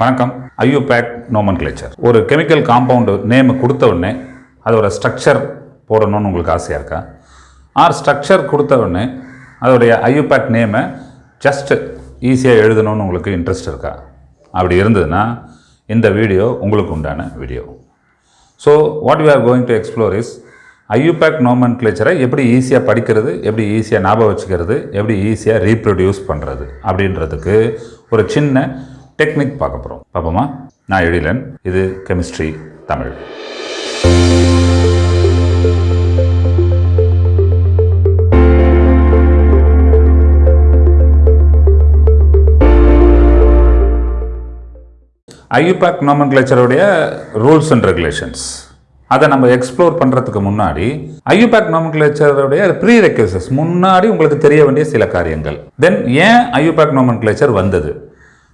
வணக்கம். IUPAC Noman கிளேச்சர் ஒரு chemical compound name கொடுத்த உடனே அதோட ஸ்ட்ரக்சர் போடணும்னு உங்களுக்கு ஆசையாக இருக்கா? ஆர் ஸ்ட்ரக்சர் கொடுத்த உடனே அதோடைய ஐயூபேக் நேமை ஜஸ்ட் ஈஸியாக எழுதணும்னு உங்களுக்கு இன்ட்ரெஸ்ட் இருக்கா? அப்படி இருந்ததுன்னா இந்த வீடியோ உங்களுக்கு உண்டான video. So what you are going to explore is IUPAC Noman கிளேச்சரை எப்படி ஈஸியாக படிக்கிறது எப்படி ஈஸியாக ஞாபகம் வச்சுக்கிறது எப்படி ஈஸியாக ரீப்ரொடியூஸ் பண்ணுறது அப்படின்றதுக்கு ஒரு சின்ன டெக்னிக் பார்க்க போகிறோம் பார்ப்போமா? நான் எழிலன் இது கெமிஸ்ட்ரி தமிழ். ஐயூபேக் நோமன்கிளேச்சருடைய ரூல்ஸ் அண்ட் ரெகுலேஷன்ஸ் அதை நம்ம எக்ஸ்ப்ளோர் பண்ணுறதுக்கு முன்னாடி ஐயூபேக் நோமன்கிளேச்சருடைய ப்ரீ ரெக்யூசஸ் முன்னாடி உங்களுக்கு தெரிய வேண்டிய சில காரியங்கள். தென் ஏன் ஐயூபேக் நோமன்கிளேச்சர் வந்தது?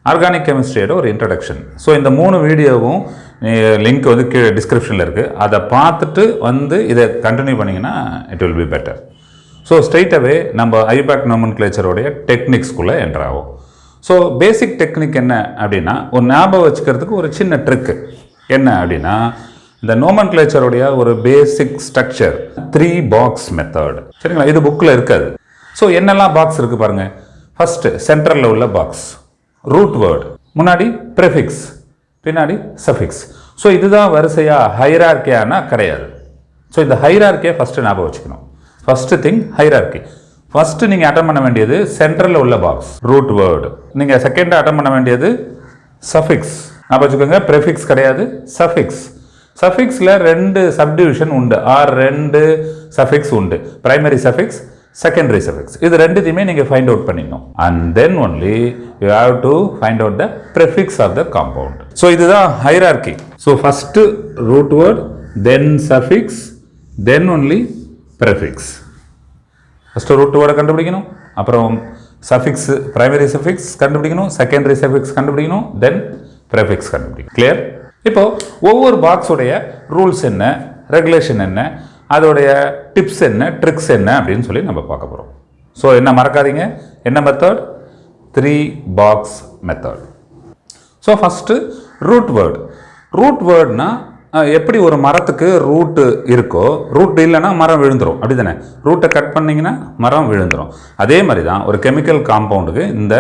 ஆர்கானிக் கெமிஸ்ட்ரியோட ஒரு இன்ட்ரடக்ஷன் ஸோ இந்த மூணு வீடியோவும் லிங்க் வந்து கீழே டிஸ்கிரிப்ஷனில் இருக்குது அதை பார்த்துட்டு வந்து இதை கண்டினியூ பண்ணிங்கன்னா it will be better so ஸ்ட்ரைட்டாகவே நம்ம ஐபேக் நோமன் கிளேச்சருடைய டெக்னிக்ஸ்குள்ளே என்ட்ராகும் ஸோ பேசிக் டெக்னிக் என்ன அப்படின்னா ஒரு ஞாபகம் வச்சுக்கிறதுக்கு ஒரு சின்ன ட்ரிக்கு என்ன அப்படின்னா இந்த நோமன் கிளேச்சருடைய ஒரு basic structure three box method சரிங்களா? இது புக்கில் இருக்காது. ஸோ என்னெல்லாம் பாக்ஸ் இருக்குது பாருங்கள் ஃபஸ்ட்டு சென்ட்ரலில் உள்ள பாக்ஸ் ரூட் வேர்டு முன்னாடி ப்ரெஃபிக்ஸ் பின்னாடி சஃபிக்ஸ் ஸோ இதுதான் வரிசையாக ஹைரார்கியானா கிடையாது ஸோ இந்த ஹைரார்கியை ஃபஸ்ட்டு ஞாபகம் வச்சுக்கணும். ஃபஸ்ட்டு திங் ஹைரார்கி ஃபஸ்ட்டு நீங்கள் அட்டன் பண்ண வேண்டியது சென்ட்ரலில் உள்ள பாக்ஸ் ரூட் வேர்டு நீங்கள் செகண்டாக அட்டன் பண்ண வேண்டியது சஃபிக்ஸ் ஞாபகம் வச்சுக்கோங்க ப்ரெஃபிக்ஸ் கிடையாது சஃபிக்ஸ் சஃபிக்ஸில் ரெண்டு சப்டிவிஷன் உண்டு. ஆர் ரெண்டு சஃபிக்ஸ் உண்டு. ப்ரைமரி சஃபிக்ஸ் செகண்டரி சஃபிக்ஸ் இது ரெண்டுத்தையுமே நீங்கள் ஃபைண்ட் அவுட் பண்ணிடணும் and then only you have to find out the prefix of the compound so இதுதான் hierarchy so first root word then suffix then only prefix first root வேர்டை கண்டுபிடிக்கணும். அப்புறம் suffix primary suffix கண்டுபிடிக்கணும். Secondary suffix கண்டுபிடிக்கணும். Then prefix கண்டுபிடிக்கணும். Clear இப்போது ஒவ்வொரு பாக்ஸுடைய rules என்ன? ரெகுலேஷன் என்ன? அதோடைய டிப்ஸ் என்ன ட்ரிக்ஸ் என்ன அப்படின்னு சொல்லி நம்ம பார்க்க போகிறோம் ஸோ என்ன மறக்காதீங்க. என்ன method three box method so first root word root வேர்ட்னா எப்படி ஒரு மரத்துக்கு ரூட்டு இருக்கோ ரூட் இல்லைன்னா மரம் விழுந்துடும் அப்படி தானே ரூட்டை கட் பண்ணிங்கன்னா மரம் விழுந்துடும் அதே மாதிரி தான் ஒரு கெமிக்கல் காம்பவுண்டுக்கு இந்த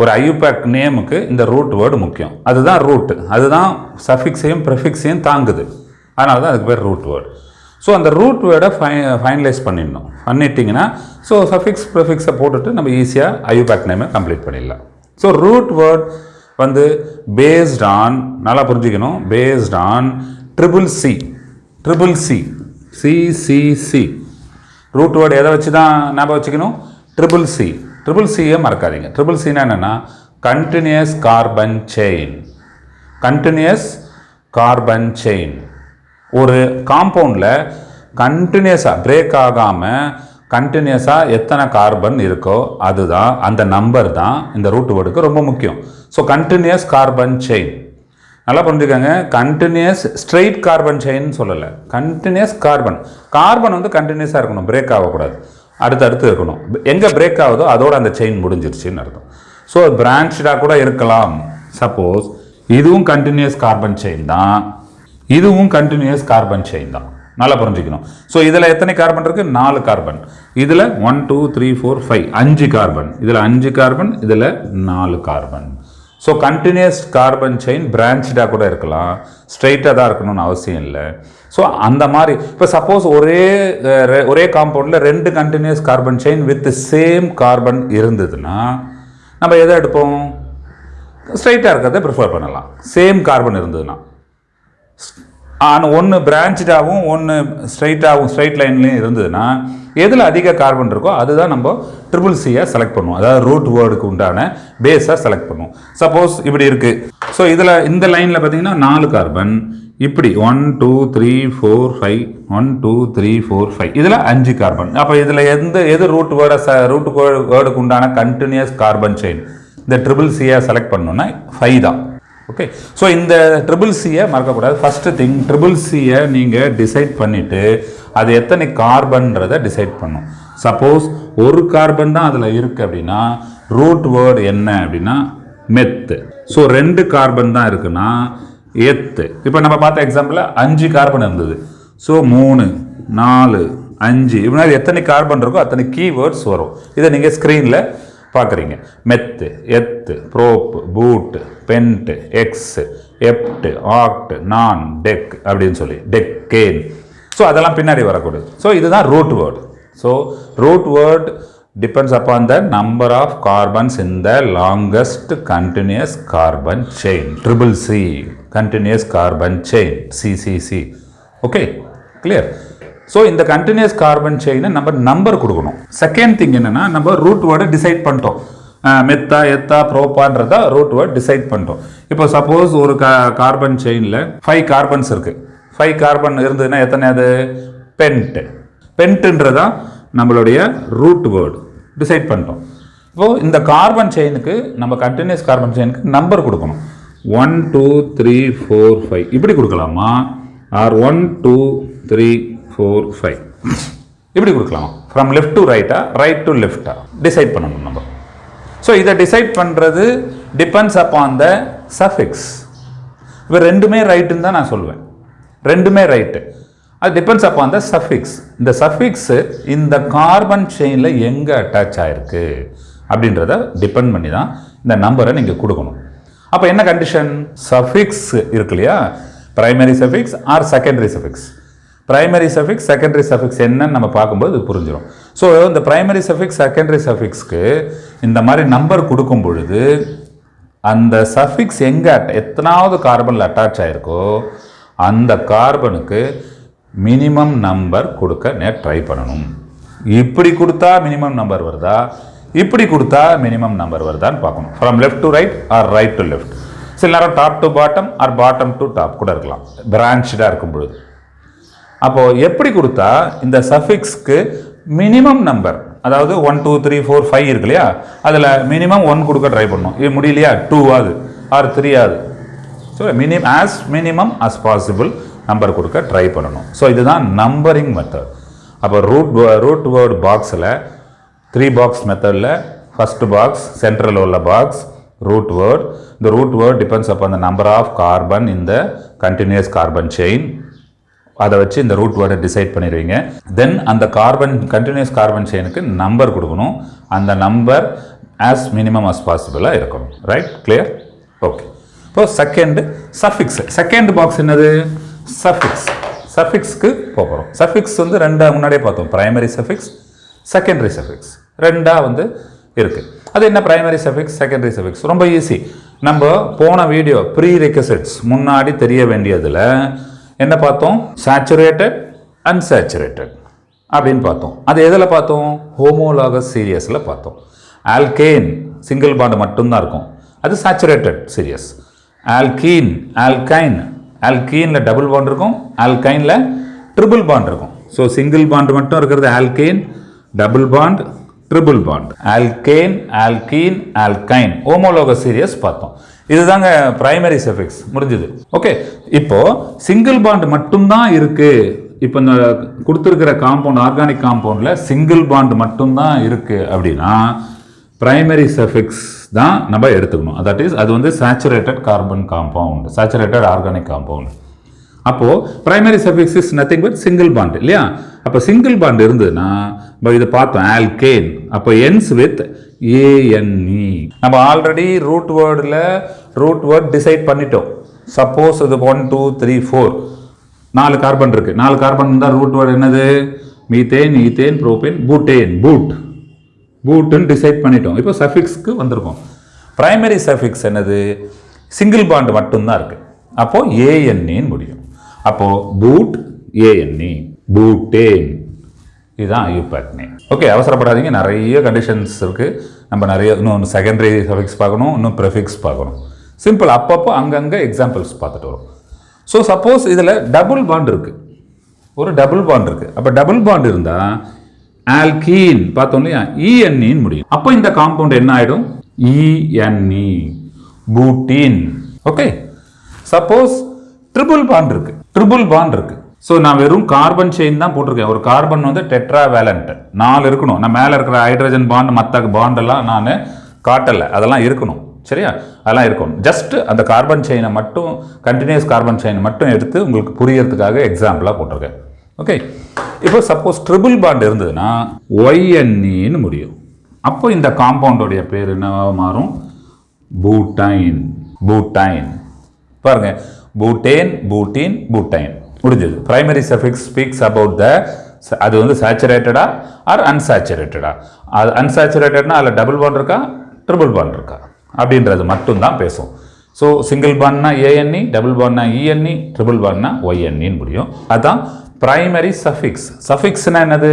ஒரு ஐயூபேக் நேமுக்கு இந்த ரூட் வேர்டு முக்கியம். அதுதான் ரூட்டு அதுதான் சஃபிக்ஸையும் ப்ரெஃபிக்ஸையும் தாங்குது. அதனால தான் அதுக்கு பேர் ரூட் வேர்டு ஸோ அந்த ரூட் வேர்டை ஃபை ஃபைனலைஸ் பண்ணிடணும். பண்ணிட்டிங்கன்னா ஸோ சஃபிக்ஸ் ப்ரிஃபிக்ஸை போட்டுட்டு நம்ம ஈஸியாக ஐயூபேக் நேமை கம்ப்ளீட் பண்ணிடலாம். ஸோ ரூட் வேர்ட் வந்து பேஸ்ட் ஆன் நல்லா புரிஞ்சுக்கணும். Based on triple C triple C CCC root word எதை வச்சு தான் ஞாபகம் வச்சுக்கணும்? ட்ரிபிள் சி ட்ரிபிள் சியை மறக்காதீங்க. ட்ரிபிள் சின்னா என்னென்னா continuous carbon chain continuous carbon chain ஒரு காம்பவுண்டில் கண்டினியூஸாக பிரேக் ஆகாமல் கண்டினியூஸாக எத்தனை கார்பன் இருக்கோ அதுதான் அந்த நம்பர் தான் இந்த ரூட் வேர்டுக்கு ரொம்ப முக்கியம். ஸோ கண்டினியூஸ் கார்பன் செயின் நல்லா புரிஞ்சுக்கோங்க. கண்டினியூஸ் ஸ்ட்ரெயிட் கார்பன் செயின் சொல்லலை. கண்டினியூஸ் கார்பன் கார்பன் வந்து கண்டினியூஸாக இருக்கணும் பிரேக் ஆகக்கூடாது. அடுத்தடுத்து இருக்கணும். எங்கே பிரேக் ஆகுதோ அதோட அந்த செயின் முடிஞ்சிருச்சுன்னு அர்த்தம். ஸோ பிரான்ச்சாக கூட இருக்கலாம். சப்போஸ் இதுவும் கண்டினியூஸ் கார்பன் செயின் தான். இதுவும் கண்டினியூஸ் கார்பன் செயின் தான். நல்லா புரிஞ்சுக்கணும். ஸோ இதில் எத்தனை கார்பன் இருக்குது நாலு கார்பன் இதில் one two three four five அஞ்சு கார்பன் இதில் அஞ்சு கார்பன் இதில் நாலு carbon so continuous carbon chain பிரான்ச்சாக கூட இருக்கலாம். ஸ்ட்ரைட்டாக தான் இருக்கணும்னு அவசியம் இல்லை. ஸோ அந்த மாதிரி இப்போ சப்போஸ் ஒரே ஒரே காம்பவுண்டில் ரெண்டு continuous carbon chain with same carbon இருந்ததுன்னா நம்ம எதை எடுப்போம்? ஸ்ட்ரைட்டாக இருக்கிறத ப்ரிஃபர் பண்ணலாம். சேம் கார்பன் இருந்ததுன்னா. ஆனால் ஒன்று பிரான்ச்சாகவும் ஒன்று ஸ்ட்ரைட்டாகவும் ஸ்ட்ரைட் லைன்லேயும் இருந்ததுன்னா எதில் அதிக கார்பன் இருக்கோ அதுதான் நம்ம ட்ரிபிள் சியை செலக்ட் பண்ணுவோம். அதாவது ரூட் வேர்டுக்கு உண்டான பேஸாக செலக்ட் பண்ணுவோம். சப்போஸ் இப்படி இருக்குது ஸோ இதில் இந்த லைனில் பார்த்தீங்கன்னா நாலு கார்பன் இப்படி one two three four five one two three four five இதில் அஞ்சு கார்பன் அப்போ இதில் எந்த எது ரூட் வேர்டை ச ரூட் வேர்டுக்கு உண்டான கண்டினியூஸ் கார்பன் செயின் இந்த ட்ரிபிள் சியை செலக்ட் பண்ணோன்னா ஃபைவ் தான். ஓகே ஸோ இந்த ட்ரிபிள் சியை மறக்கக்கூடாது. ஃபஸ்ட்டு திங் ட்ரிபிள் சியை நீங்கள் டிசைட் பண்ணிவிட்டு அது எத்தனை கார்பன்றதை டிசைட் பண்ணும். சப்போஸ் ஒரு கார்பன் தான் அதில் இருக்குது அப்படின்னா ரூட் வேர்டு என்ன அப்படின்னா மெத்து ஸோ ரெண்டு கார்பன் தான் இருக்குன்னா எத்து இப்போ நம்ம பார்த்த எக்ஸாம்பிளில் அஞ்சு கார்பன் இருந்தது. ஸோ மூணு நாலு அஞ்சு. இப்படின்னா எத்தனை கார்பன் இருக்கோ அத்தனை கீவேர்ட்ஸ் வரும். இதை நீங்கள் ஸ்க்ரீனில் பார்க்குறீங்க meth eth prop but pent hex hept oct non dec அப்படின்னு சொல்லி டெக்கேன் ஸோ அதெல்லாம் பின்னாடி வரக்கூடாது ஸோ இதுதான் root word so root word depends upon the number of carbons in the longest continuous carbon chain triple C continuous carbon chain CCC okay clear so இந்த continuous carbon செயினை நம்ம number கொடுக்கணும். Second thing என்னென்னா நம்ம root வேர்டை decide பண்ணிட்டோம். மெத்தா எத்தா ப்ரோப்பான்றதா ரூட் வேர்ட் டிசைட் பண்ணிட்டோம். இப்போ சப்போஸ் ஒரு கா கார்பன் செயினில் ஃபைவ் கார்பன்ஸ் இருக்குது ஃபைவ் கார்பன் இருந்ததுன்னா எத்தனை அது? பென்ட் பென்ட்டுன்றதா நம்மளுடைய ரூட் வேர்டு டிசைட் பண்ணிட்டோம். இப்போது இந்த கார்பன் செயினுக்கு நம்ம கண்டினியூஸ் கார்பன் செயினுக்கு நம்பர் கொடுக்கணும். One two three four five இப்படி கொடுக்கலாமா? Or one two three four five இப்படி கொடுக்கலாம்? ஃப்ரம் லெஃப்ட் டு ரைட்டா ரைட் டு லெஃப்டா டிசைட் பண்ணணும் நம்ம. ஸோ இதை டிசைட் பண்ணுறது டிபெண்ட்ஸ் அப்பான் த சஃபிக்ஸ் இப்போ ரெண்டுமே ரைட்டுன்னு தான் நான் சொல்லுவேன் ரெண்டுமே ரைட்டு அது டிபெண்ட்ஸ் அப்பான் த சஃபிக்ஸ் இந்த சஃபிக்ஸு இந்த கார்பன் செயினில் எங்கே அட்டாச் ஆகிருக்கு அப்படின்றத டிபெண்ட் பண்ணி தான் இந்த நம்பரை நீங்கள் கொடுக்கணும். அப்போ என்ன கண்டிஷன் சஃபிக்ஸ் இருக்கு இல்லையா? Primary suffix or secondary suffix primary suffix secondary suffix என்னன்னு நம்ம பார்க்கும்போது இது புரிஞ்சிடும் ஸோ இந்த ப்ரைமரி சஃபிக்ஸ் செகண்டரி சஃபிக்ஸ்க்கு இந்த மாதிரி நம்பர் கொடுக்கும் பொழுது அந்த சஃபிக்ஸ் எங்கே எத்தனாவது கார்பனில் அட்டாச் ஆகிருக்கோ அந்த கார்பனுக்கு மினிமம் நம்பர் கொடுக்க நே ட்ரை பண்ணணும். இப்படி கொடுத்தா மினிமம் நம்பர் வருதா? இப்படி கொடுத்தா மினிமம் நம்பர் வருதான்னு பார்க்கணும். From left to right or right to left சில நேரம் top to bottom or bottom to top கூட இருக்கலாம். பிரான்ச்சாக இருக்கும் பொழுது. அப்போது எப்படி கொடுத்தா இந்த சஃபிக்ஸ்க்கு மினிமம் நம்பர் அதாவது one two three four five இருக்கு இல்லையா? அதில் மினிமம் ஒன் கொடுக்க ட்ரை பண்ணணும் இது முடியலையா? டூ ஆகுது. ஆர் த்ரீ ஆகுது. So minimum as minimum as possible number கொடுக்க ட்ரை பண்ணணும். ஸோ இதுதான் நம்பரிங் மெத்தட் அப்போ ரூட் ரூட் வேர்டு பாக்ஸில் த்ரீ பாக்ஸ் மெத்தடில் ஃபஸ்ட்டு பாக்ஸ் சென்ட்ரல் உள்ள பாக்ஸ் ரூட் வேர்டு இந்த root word depends upon the number of carbon இந்த கண்டினியூஸ் கார்பன் செயின் அதை வச்சு இந்த ரூட் வேர்டை டிசைட் பண்ணிடுவீங்க. தென் அந்த கார்பன் கண்டினியூஸ் கார்பன் செயினுக்கு நம்பர் கொடுக்கணும். அந்த நம்பர் ஆஸ் மினிமம் அஸ் பாசிபிளாக இருக்கணும். ரைட் கிளியர் ஓகே இப்போ செகண்ட் சஃபிக்ஸ் செகண்ட் பாக்ஸ் என்னது? சஃபிக்ஸ் சஃபிக்ஸ்க்கு போகிறோம் சஃபிக்ஸ் வந்து ரெண்டாக முன்னாடியே பார்த்தோம். ப்ரைமரி சஃபிக்ஸ் செகண்டரி சஃபிக்ஸ் ரெண்டாக வந்து இருக்குது அது என்ன ப்ரைமரி சஃபிக்ஸ் செகண்டரி சஃபிக்ஸ் ரொம்ப ஈஸி நம்ம போன வீடியோ ப்ரீ ரெக்கசட்ஸ் முன்னாடி தெரிய வேண்டியதில் என்ன பார்த்தோம்? சேச்சுரேட்டட் அன்சேச்சுரேட்டட் அப்படின்னு பார்த்தோம். அது எதில் பார்த்தோம்? ஹோமோலாகஸ் சீரியஸில் பார்த்தோம். ஆல்கேன் சிங்கிள் பாண்டு மட்டும்தான் இருக்கும். அது சேச்சுரேட்டட் சீரியஸ் ஆல்கீன் ஆல்கைன் ஆல்கீனில் டபுள் பாண்ட் இருக்கும். ஆல்கைனில் ட்ரிபிள் பாண்ட் இருக்கும். ஸோ சிங்கிள் பாண்ட் மட்டும் இருக்கிறது alkane double bond triple bond alkane alkene alkyne homologous series பார்த்தோம். இதுதாங்க பிரைமரி சஃபிக்ஸ் முடிஞ்சது. ஓகே இப்போது சிங்கிள் பாண்ட் மட்டும்தான் இருக்குது இப்போ இந்த கொடுத்துருக்கிற காம்பவுண்ட் ஆர்கானிக் காம்பவுண்டில் சிங்கிள் பாண்ட் மட்டும்தான் இருக்குது அப்படின்னா பிரைமரி சஃபிக்ஸ் தான் நம்ம எடுத்துக்கணும். தட் இஸ் அது வந்து saturated carbon compound saturated organic compound அப்போ primary suffix is nothing but single bond இல்லையா? அப்போ சிங்கிள் பாண்ட் இருந்ததுன்னா இப்போ இதை பார்த்தோம் ஆல்கேன் அப்போ என்ஸ் வித் ஏஎன்இ நம்ம ஆல்ரெடி ரூட் வேர்டில் ரூட் வேர்ட் டிசைட் பண்ணிட்டோம். சப்போஸ் இது ஒன் டூ த்ரீ ஃபோர் நாலு கார்பன் இருக்குது நாலு கார்பன் தான் ரூட் வேர்டு என்னது? Methane ethane propane butane but பூட்டுன்னு decide பண்ணிட்டோம். இப்போ சஃபிக்ஸ்க்கு வந்திருக்கோம். பிரைமரி சஃபிக்ஸ் என்னது? சிங்கிள் பாண்ட் மட்டும்தான் இருக்குது அப்போது ஏஎன்ஏன்னு முடியும். அப்போ பூட் ஏஎன்இ பூட்டேன் இதுதான் ஐயூபேக் நேம் ஓகே அவசரப்படாதீங்க. நிறைய கண்டிஷன்ஸ் இருக்குது நம்ம நிறைய இன்னும் செகண்டரி சஃபிக்ஸ் பார்க்கணும் இன்னும் ப்ரெஃபிக்ஸ் பார்க்கணும். சிம்பிள் அப்பப்போ அங்கங்கே எக்ஸாம்பிள்ஸ் பார்த்துட்டு வரும். ஸோ சப்போஸ் இதில் டபுள் பாண்ட் இருக்குது ஒரு டபுள் பாண்ட் இருக்குது அப்போ டபுள் பாண்ட் இருந்தால் ஆல்கீன் பார்த்தோம் இல்லையா? இஎன்இன்னு முடியும். அப்போ இந்த காம்பவுண்ட் என்ன ஆகிடும் ENE butene okay suppose triple bond இருக்குது ட்ரிபிள் பாண்ட் இருக்குது ஸோ நான் வெறும் கார்பன் செயின் தான் போட்டிருக்கேன். ஒரு கார்பன் வந்து டெட்ரா வேலண்ட் நாலு இருக்கணும். நான் மேலே இருக்கிற ஹைட்ரஜன் பாண்ட் மற்ற பாண்டெல்லாம் நான் காட்டலை. அதெல்லாம் இருக்கணும். சரியா? அதெல்லாம் இருக்கணும். ஜஸ்ட் அந்த கார்பன் செயினை மட்டும் கண்டினியூஸ் கார்பன் செயினை மட்டும் எடுத்து உங்களுக்கு புரியறதுக்காக எக்ஸாம்பிளாக போட்டிருக்கேன். ஓகே இப்போ சப்போஸ் ட்ரிபிள் பாண்ட் இருந்ததுன்னா ஒய்என்இன்னு முடியும். அப்போ இந்த காம்பவுண்டோடைய பேர் என்னவாக மாறும்? பூட்டைன் பூட்டைன் பாருங்கள் பூட்டேன் பூட்டீன் பூட்டைன் முடிஞ்சது. Primary suffix speaks about the அது வந்து சேச்சுரேட்டடா ஆர் அன்சாச்சுரேட்டடா அது அன்சேச்சுரேட்டட்னா அதில் டபுள் பாண்ட் இருக்கா? ட்ரிபிள் பாண்ட் இருக்கா? அப்படின்றது மட்டும்தான் பேசும். ஸோ சிங்கிள் பாண்ட்னா ஏஎன்இ டபுள் பாண்ட்னா இஎன்இ ட்ரிபிள் பாண்ட்னா ஒய்என்இன்னு முடியும். அதுதான் பிரைமரி சஃபிக்ஸ் சஃபிக்ஸ்னா என்னது?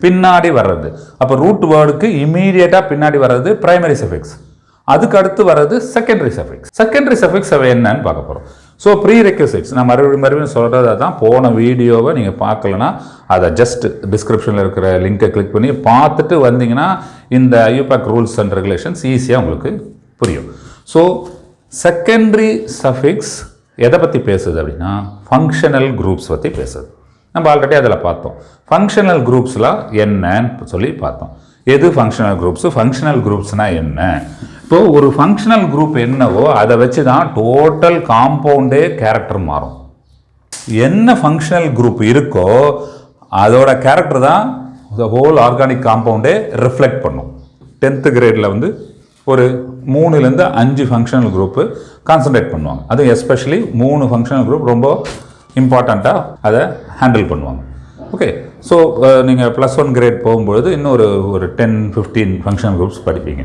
பின்னாடி வர்றது. அப்போ ரூட் வேர்டுக்கு இமீடியட்டாக பின்னாடி வர்றது பிரைமரி சஃபிக்ஸ் அதுக்கு அடுத்து வர்றது செகண்டரி சஃபிக்ஸ் செகண்டரி சஃபிக்ஸ் அவை என்னன்னு பார்க்க போகிறோம் ஸோ ப்ரீ ரெக்யூசிட்ஸ் நான் மறுபடியும் மறுபடியும் சொல்கிறதா தான் போன வீடியோவை நீங்கள் பார்க்கலனா அதை ஜஸ்ட் டிஸ்கிரிப்ஷனில் இருக்கிற லிங்கை கிளிக் பண்ணி பார்த்துட்டு வந்தீங்கன்னா இந்த ஐயூபேக் ரூல்ஸ் அண்ட் ரெகுலேஷன்ஸ் ஈஸியாக உங்களுக்கு புரியும். ஸோ செகண்டரி சஃபிக்ஸ் எதை பற்றி பேசுது அப்படின்னா ஃபங்க்ஷனல் குரூப்ஸ் பற்றி பேசுது. நம்ம ஆல்ரெடி அதில் பார்த்தோம். ஃபங்க்ஷனல் குரூப்ஸ்லாம் என்னன்னு சொல்லி பார்த்தோம். எது ஃபங்க்ஷனல் குரூப்ஸு ஃபங்க்ஷனல் குரூப்ஸ்னால் என்ன? இப்போ ஒரு ஃபங்க்ஷனல் குரூப் என்னவோ அதை வச்சு தான் டோட்டல் காம்பவுண்டே கேரக்டர் மாறும். என்ன ஃபங்க்ஷனல் குரூப் இருக்கோ அதோட கேரக்டர் தான் த ஹோல் ஆர்கானிக் காம்பவுண்டே ரிஃப்ளெக்ட் பண்ணும். டென்த்து கிரேடில் வந்து ஒரு மூணுலேருந்து அஞ்சு ஃபங்க்ஷனல் குரூப்பு கான்சன்ட்ரேட் பண்ணுவாங்க. அதுவும் எஸ்பெஷலி மூணு ஃபங்க்ஷனல் குரூப் ரொம்ப இம்பார்ட்டண்ட்டாக அதை ஹேண்டில் பண்ணுவாங்க. ஓகே ஸோ நீங்கள் ப்ளஸ் ஒன் கிரேட் போகும்பொழுது இன்னும் ஒரு ஒரு டென் ஃபிஃப்டீன் ஃபங்க்ஷனல் குரூப்ஸ் படிப்பீங்க.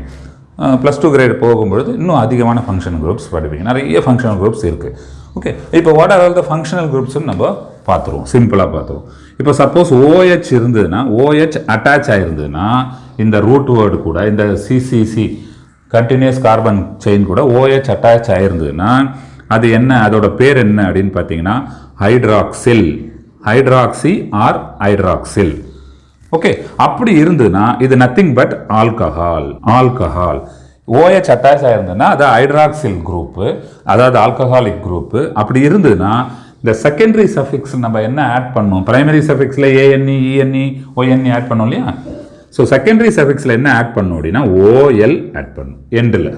ப்ளஸ் டூ கிரேட் போகும்பொழுது இன்னும் அதிகமான ஃபங்க்ஷனல் குரூப்ஸ் படிப்பீங்க. நிறைய ஃபங்க்ஷனல் குரூப்ஸ் இருக்குது ஓகே இப்போ what are all the functional குரூப்ஸ்னு நம்ம பார்த்துருவோம். சிம்பிளாக பார்த்துருவோம். இப்போ சப்போஸ் ஓஹெச் இருந்ததுன்னா ஓஹெச் அட்டாச் ஆகிருந்ததுன்னா இந்த ரூட் வேர்டு கூட இந்த சிசிசி கண்டினியூஸ் கார்பன் செயின் கூட ஓஹெச் அட்டாச் ஆகிருந்ததுன்னா அது என்ன அதோட பேர் என்ன அப்படின்னு பார்த்தீங்கன்னா hydroxyl hydroxy or hydroxyl okay அப்படி இருந்ததுன்னா இது nothing but alcohol alcohol OH attach ஆயிருந்ததுன்னா அது ஹைட்ராக்சில் குரூப்பு அதாவது ஆல்கஹாலிக் குரூப்பு அப்படி இருந்ததுன்னா இந்த செகண்டரி சஃபிக்ஸ் நம்ம என்ன ஆட் பண்ணோம் பிரைமரி சஃபிக்ஸில் ஏஎன்இ இஎன்இ ஓஎன்இ ஆட் பண்ணோம் இல்லையா? ஸோ செகண்டரி சஃபிக்ஸில் என்ன ஆட் பண்ணும் அப்படின்னா ஓஎல் ஆட் பண்ணும் எண்டில்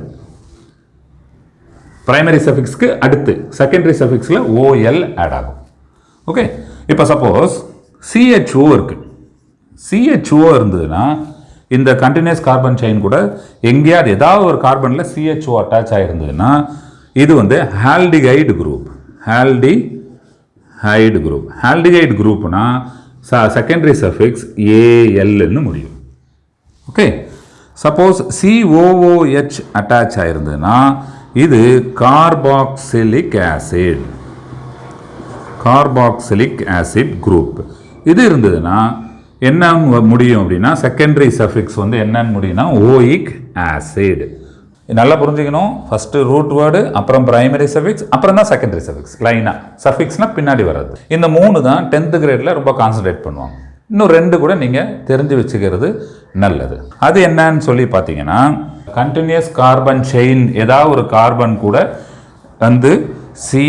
பிரைமரி சஃபிக்ஸ்க்கு அடுத்து செகண்டரி சஃபிக்ஸில் ஓஎல் ஆட் ஆகும். ஓகே இப்போ சப்போஸ் சிஹெச்ஓ இருக்குது சிஹெச்ஓ இருந்ததுன்னா இந்த கண்டினியூஸ் கார்பன் செயின் கூட எங்கேயாவது ஏதாவது ஒரு கார்பனில் சிஹெச்ஓ அட்டாச் ஆகிருந்ததுன்னா இது வந்து aldehyde group aldehyde group aldehyde குரூப்னா secondary suffix ஏஎல்னு முடியும். ஓகே சப்போஸ் சிஓஓஹெச் அட்டாச் ஆயிருந்ததுன்னா இது carboxylic acid carboxylic acid group இது இருந்ததுன்னா என்ன முடியும் அப்படின்னா செகண்டரி சஃபிக்ஸ் வந்து என்னன்னு முடியும்னா ஓயிக் ஆசிட் நல்லா புரிஞ்சுக்கணும். ஃபஸ்ட்டு ரூட் வேர்டு அப்புறம் பிரைமரி சஃபிக்ஸ் அப்புறம் தான் செகண்டரி சஃபிக்ஸ் லைனாக சஃபிக்ஸ்னால் பின்னாடி வர்றது. இந்த மூணு தான் டென்த்து கிரேடில் ரொம்ப கான்சன்ட்ரேட் பண்ணுவாங்க. இன்னும் ரெண்டு கூட நீங்கள் தெரிஞ்சு வச்சுக்கிறது நல்லது. அது என்னன்னு சொல்லி பார்த்தீங்கன்னா கண்டினியூஸ் கார்பன் செயின் ஏதாவது ஒரு கார்பன் கூட வந்து சி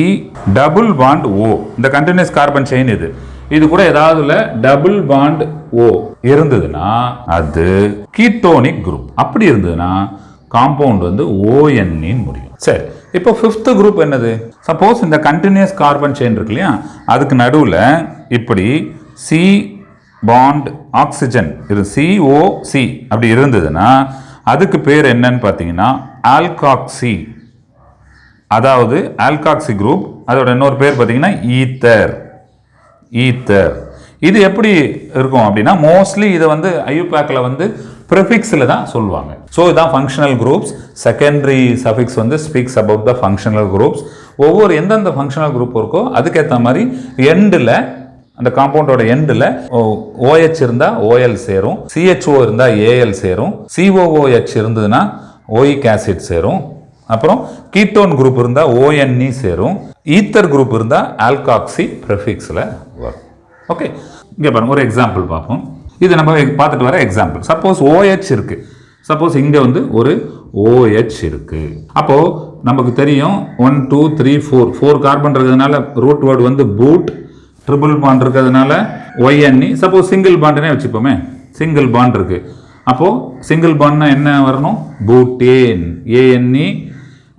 டபுள் பாண்ட் ஓ இந்த கண்டினியூஸ் கார்பன் செயின் இது. இது கூட ஏதாவதுல டபுள் பாண்ட் ஓ இருந்ததுன்னா அது கீட்டோனிக் குரூப் அப்படி இருந்ததுன்னா காம்பவுண்ட் வந்து ஓஎன்இன் முடியும். சரி இப்போ ஃபிஃப்த்து குரூப் என்னது? சப்போஸ் இந்த கண்டினியூஸ் கார்பன் செயின் இருக்கு இல்லையா? அதுக்கு நடுவில் இப்படி சி பாண்ட் ஆக்சிஜன் இது சிஓசி அப்படி இருந்ததுன்னா அதுக்கு பேர் என்னன்னு பார்த்தீங்கன்னா ஆல்காக்சி அதாவது ஆல்காக்சி குரூப் அதோட இன்னொரு பேர் பார்த்தீங்கன்னா ஈத்தர் ஈத்தர் இது எப்படி இருக்கும் அப்படின்னா மோஸ்ட்லி இதை வந்து ஐயூபேக்கில் வந்து ப்ரிஃபிக்ஸில் தான் சொல்லுவாங்க. ஸோ இதான் ஃபங்க்ஷனல் குரூப்ஸ் செகண்டரி சஃபிக்ஸ் வந்து speaks about the functional groups ஒவ்வொரு எந்தெந்த ஃபங்க்ஷனல் குரூப் இருக்கோ அதுக்கேற்ற மாதிரி எண்டில் அந்த காம்பவுண்டோட எண்டில் ஓஹெச் இருந்தால் ஓஎல் சேரும். சிஹெச்ஓ இருந்தால் ஏஎல் சேரும். சிஓஓஹெச் இருந்ததுன்னா ஓயிக் ஆசிட் சேரும். அப்புறம் கீட்டோன் குரூப் இருந்தால் ஓஎன்இ சேரும். ஈத்தர் குரூப் இருந்தால் ஆல்காக்சி ப்ரெஃபிக்ஸில் வரும். ஓகே இங்கே பாருங்க ஒரு எக்ஸாம்பிள் பார்ப்போம். இது நம்ம பார்த்துட்டு வர எக்ஸாம்பிள் சப்போஸ் ஓஹெச் இருக்குது சப்போஸ் இங்கே வந்து ஒரு ஓஹெச் இருக்குது அப்போது நமக்கு தெரியும் one two three four four carbon இருக்கிறதுனால ரூட் வேர்டு வந்து பூட் ட்ரிபிள் பாண்ட் இருக்கிறதுனால ஒய்என்இ சப்போஸ் சிங்கிள் பாண்டுனே வச்சுப்போமே. சிங்கிள் பாண்ட் இருக்குது அப்போது சிங்கிள் பாண்ட்னா என்ன வரணும்? பூட்டேன் ஏஎன்இ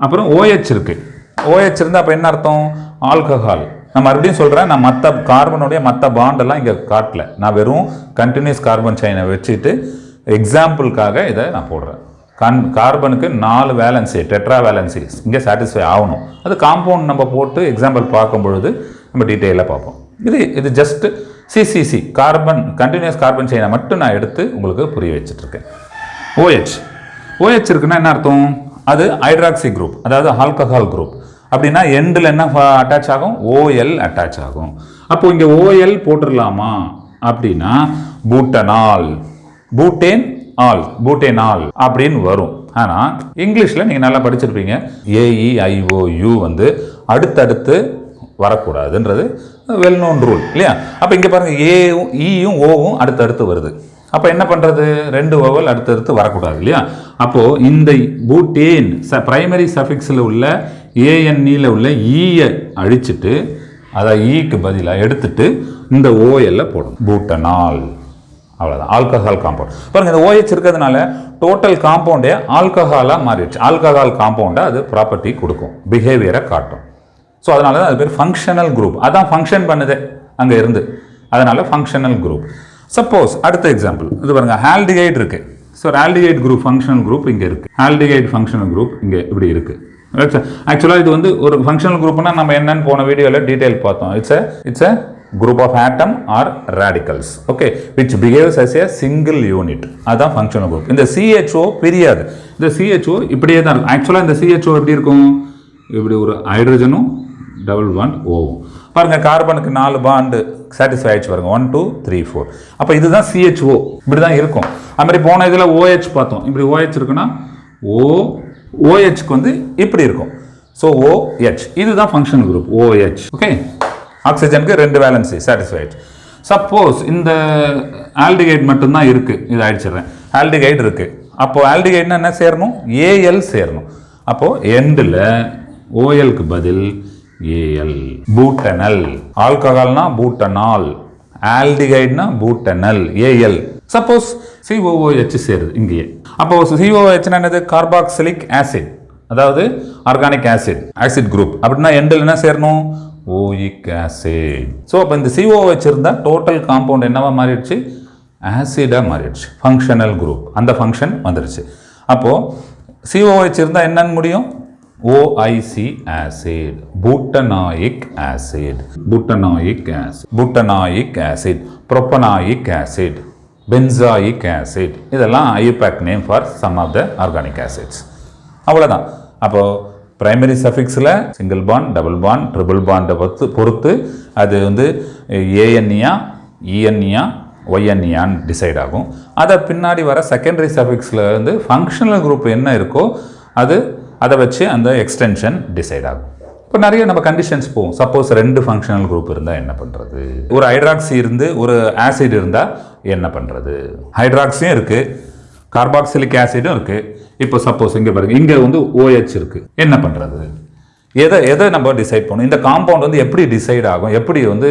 அப்புறம் ஓஹெச் இருக்குது ஓஹெச் இருந்தால் அப்போ என்ன அர்த்தம்? ஆல்கஹால் நான் மறுபடியும் சொல்கிறேன் நான் மற்ற கார்பனுடைய மற்ற பாண்டெல்லாம் இங்கே காட்டல. நான் வெறும் கண்டினியூஸ் கார்பன் செயினை வச்சுட்டு எக்ஸாம்பிளுக்காக இதை நான் போடுறேன். கன் கார்பனுக்கு நாலு வேலன்சி டெட்ரா வேலன்சி இங்கே சாட்டிஸ்ஃபை ஆகணும். அது காம்பவுண்ட் நம்ம போட்டு எக்ஸாம்பிள் பார்க்கும் பொழுது நம்ம டீட்டெயிலாக பார்ப்போம். இது இது just CCC carbon continuous carbon செயினை மட்டும் நான் எடுத்து உங்களுக்கு புரிய வச்சுட்ருக்கேன். ஓஹெச் ஓஹெச் இருக்குன்னா என்ன அர்த்தம்? அது ஹைட்ராக்சி குரூப் அதாவது ஆல்கஹால் குரூப் அப்படின்னா எண்டில் என்ன அட்டாச் ஆகும்? ஓஎல் அட்டாச் ஆகும். அப்போது இங்கே ஓஎல் போட்டுடலாமா அப்படின்னா பூட்டனால் பூட்டேன் ஆல் பூட்டேன் ஆல் அப்படின்னு வரும். ஆனால் இங்கிலீஷில் நீங்கள் நல்லா படிச்சிருப்பீங்க. ஏஇஐஓயு வந்து அடுத்தடுத்து வரக்கூடாதுன்றது வெல் நோன் ரூல் இல்லையா? அப்போ இங்கே பாருங்கள் ஏவும் ஈயும் e ஓவும் அடுத்தடுத்து வருது. அப்போ என்ன பண்ணுறது ரெண்டு ஓவல் அடுத்தடுத்து வரக்கூடாது இல்லையா? அப்போது இந்த பூட்டேன் ச ப்ரைமரி சஃபிக்ஸில் உள்ள ஏஎன்இல உள்ள e ஈயை அழிச்சிட்டு அதை ஈக்கு பதிலாக எடுத்துட்டு இந்த ஓஎல்ல போடணும். பூட்டனால் அவ்வளோதான் ஆல்கஹால் காம்பவுண்ட் பாருங்கள் இந்த ஓஹெச் இருக்கிறதுனால டோட்டல் காம்பவுண்டே ஆல்கஹாலாக மாறிடுச்சு. ஆல்கஹால் காம்பவுண்டை அது ப்ராப்பர்ட்டி கொடுக்கும். பிஹேவியரை காட்டும். ஸோ அதனால தான் அது பேர் ஃபங்க்ஷனல் குரூப் அதான் ஃபங்க்ஷன் பண்ணுது அங்கே இருந்து. அதனால் ஃபங்க்ஷனல் குரூப் சப்போஸ் அடுத்த எக்ஸாம்பிள் இது பாருங்க ஹால்டிகைட் இருக்குது so aldehyde group functional group இங்கே இருக்குது ஹால்டிகைட் ஃபங்க்ஷனல் குரூப் இங்கே இப்படி இருக்கு. ஆக்சுவலாக இது வந்து ஒரு ஃபங்க்ஷனல் குரூப்னா நம்ம என்னன்னு போன வீடியோவில் டீட்டெயில் பார்த்தோம். It's a it's a group of atom or radicals okay which behaves as a single unit அதுதான் ஃபங்க்ஷனல் குரூப் இந்த சிஹெச்ஓ பிரியாது. இந்த சிஹெச்ஓ இப்படியே தான் இருக்கும் ஆக்சுவலாக இந்த சிஹெச்ஓ எப்படி இருக்கும்? இப்படி ஒரு ஹைட்ரஜனும் டபுள் பாண்ட் ஓவும் பாருங்கள் கார்பனுக்கு நாலு பாண்டு சாட்டிஸ்ஃபை ஆயிடுச்சு பாருங்க. ஒன் டூ த்ரீ ஃபோர் அப்போ இதுதான் சிஹெச்ஓ இப்படி தான் இருக்கும். அது மாதிரி போன இதில் ஓஹெச் பார்த்தோம். இப்படி ஓஹெச் இருக்குன்னா ஓ ஓஹெச்க்கு வந்து இப்படி இருக்கும். ஸோ ஓஹெச் இதுதான் ஃபங்க்ஷன் குரூப் ஓஹெச் ஓகே ஆக்சிஜனுக்கு ரெண்டு வேலன்சி சாட்டிஸ்ஃபைட் சப்போஸ் இந்த ஆல்டிகைட் மட்டும்தான் இருக்குது இது அடிச்சிடுறேன் ஆல்டிகைட் இருக்குது அப்போது ஆல்டிகைட்னா என்ன சேரணும்? ஏஎல் சேரணும். அப்போது எண்டில் ஓஎல்க்கு பதில் ஏஎல். பூட்டனல். ஆல்கஹால்னா பூட்டனால். ஆல்டிகைட்னா பூட்டனல். ஏஎல். சப்போஸ் சிஓஓஹெச் சேருது இங்கேயே. அப்போ சிஓஓஹெச்னா என்னது? Carboxylic acid. அதாவது ஆர்கானிக் ஆசிட். Acid group. அப்படின்னா எண்டில் என்ன சேரணும்? ஓயிக் ஆசிட். ஸோ அப்போ இந்த சிஓஓஹெச் இருந்தால் டோட்டல் காம்பவுண்ட் என்னவா மாறிடுச்சு? ஆசிடாக மாறிடுச்சு. ஃபங்க்ஷனல் குரூப் அந்த ஃபங்க்ஷன் வந்துடுச்சு அப்போது சிஓஹெச் இருந்தால் என்னன்னு முடியும்? Oic acid butanoic acid butanoic acid butanoic acid propanoic acid benzoic acid இதெல்லாம் IUPAC name for some of the organic acids அவ்வளோதான் அப்போது primary சஃபிக்ஸில் single bond double bond triple பாண்டை பொறுத்து பொறுத்து அது வந்து ஏஎன்இயா இஎன்இயா ஒய்என்இயான்னு டிசைட் ஆகும். அதை பின்னாடி வர செகண்டரி சஃபிக்ஸில் வந்து ஃபங்க்ஷனல் குரூப் என்ன இருக்கோ அது அதை வச்சு அந்த எக்ஸ்டென்ஷன் டிசைட் ஆகும். இப்போ நிறைய நம்ம கண்டிஷன்ஸ் போகும் சப்போஸ் ரெண்டு ஃபங்க்ஷனல் குரூப் இருந்தால் என்ன பண்ணுறது ஒரு ஹைட்ராக்சி இருந்து ஒரு ஆசிட் இருந்தால் என்ன பண்ணுறது ஹைட்ராக்சியும் இருக்குது கார்பாக்சிலிக் ஆசிடும் இருக்குது இப்போ சப்போஸ் இங்கே பாருங்க இங்கே வந்து ஓஹெச் இருக்குது என்ன பண்ணுறது எதை எதை நம்ம டிசைட் பண்ணணும்? இந்த காம்பவுண்ட் வந்து எப்படி டிசைட் ஆகும்? எப்படி வந்து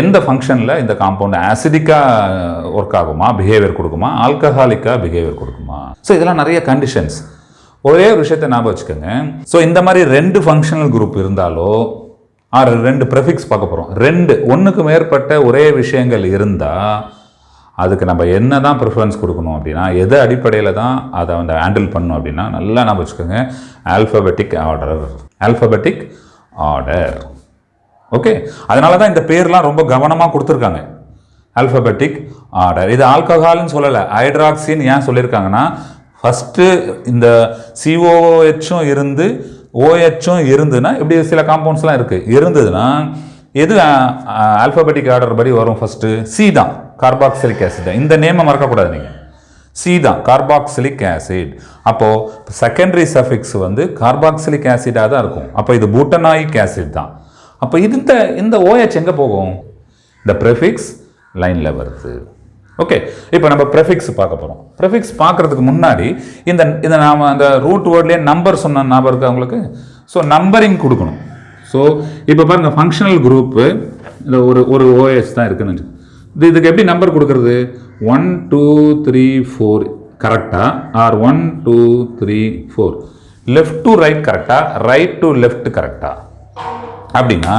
எந்த ஃபங்க்ஷனில் இந்த காம்பவுண்ட் ஆசிடிக்காக ஒர்க் ஆகுமா? பிஹேவியர் கொடுக்குமா? ஆல்கஹாலிக்காக பிஹேவியர் கொடுக்குமா? ஸோ இதெல்லாம் நிறைய கண்டிஷன்ஸ் ஒரே ஒரு விஷயத்தை ஞாபகம் வச்சுக்கோங்க. ஸோ இந்த மாதிரி ரெண்டு ஃபங்க்ஷனல் குரூப் இருந்தாலோ ஆறு ரெண்டு ப்ரெஃபிக்ஸ் பார்க்க போகிறோம் ரெண்டு ஒன்றுக்கு மேற்பட்ட ஒரே விஷயங்கள் இருந்தால் அதுக்கு நம்ம என்ன தான் ப்ரிஃபரன்ஸ் கொடுக்கணும் அப்படின்னா எது அடிப்படையில் தான் அதை வந்து ஹேண்டில் பண்ணணும் அப்படின்னா நல்லா ஞாபகம் வச்சுக்கோங்க. Alphabetic order alphabetic order okay அதனால தான் இந்த பேர்லாம் ரொம்ப கவனமாக கொடுத்துருக்காங்க. ஆல்ஃபபெட்டிக் ஆர்டர் இது ஆல்கஹால்னு சொல்லலை. ஹைட்ராக்சின்னு ஏன் சொல்லியிருக்காங்கன்னா ஃபஸ்ட்டு இந்த சிஓஹெச்சும் இருந்து ஓஹெச்சும் இருந்துன்னா இப்படி சில காம்பவுண்ட்ஸ்லாம் இருக்குது இருந்ததுன்னா எது ஆல்ஃபபெட்டிக் ஆர்டர் படி வரும் ஃபஸ்ட்டு சி தான். கார்பாக்சிலிக் ஆசிட் தான் இந்த நேமை மறக்கக்கூடாது நீங்கள் சி தான். கார்பாக்சிலிக் ஆசிட் அப்போது செகண்டரி சஃபிக்ஸ் வந்து கார்பாக்சிலிக் ஆசிடாக தான் இருக்கும். அப்போ இது பூட்டனாயிக் ஆசிட் தான். அப்போ இந்த இந்த ஓஹெச் எங்கே போகும்? இந்த ப்ரெஃபிக்ஸ் லைனில் வருது. ஓகே இப்போ நம்ம ப்ரெஃபிக்ஸ் பார்க்க போகிறோம் ப்ரெஃபிக்ஸ் பார்க்குறதுக்கு முன்னாடி இந்த இந்த நாம் அந்த ரூட் வேர்ட்லேயே நம்பர் சொன்ன ஞாபகம் இருக்குது அவங்களுக்கு ஸோ நம்பரிங் கொடுக்கணும். ஸோ இப்போ பாருங்கள் ஃபங்க்ஷனல் குரூப்பு இந்த ஒரு ஒரு ஓஎஸ் தான் இருக்குன்னு இது இதுக்கு எப்படி நம்பர் கொடுக்கறது? ஒன் டூ த்ரீ ஃபோர் கரெக்டாக or one two three four left to right கரெக்டாக ரைட் டு லெஃப்ட் கரெக்டாக அப்படின்னா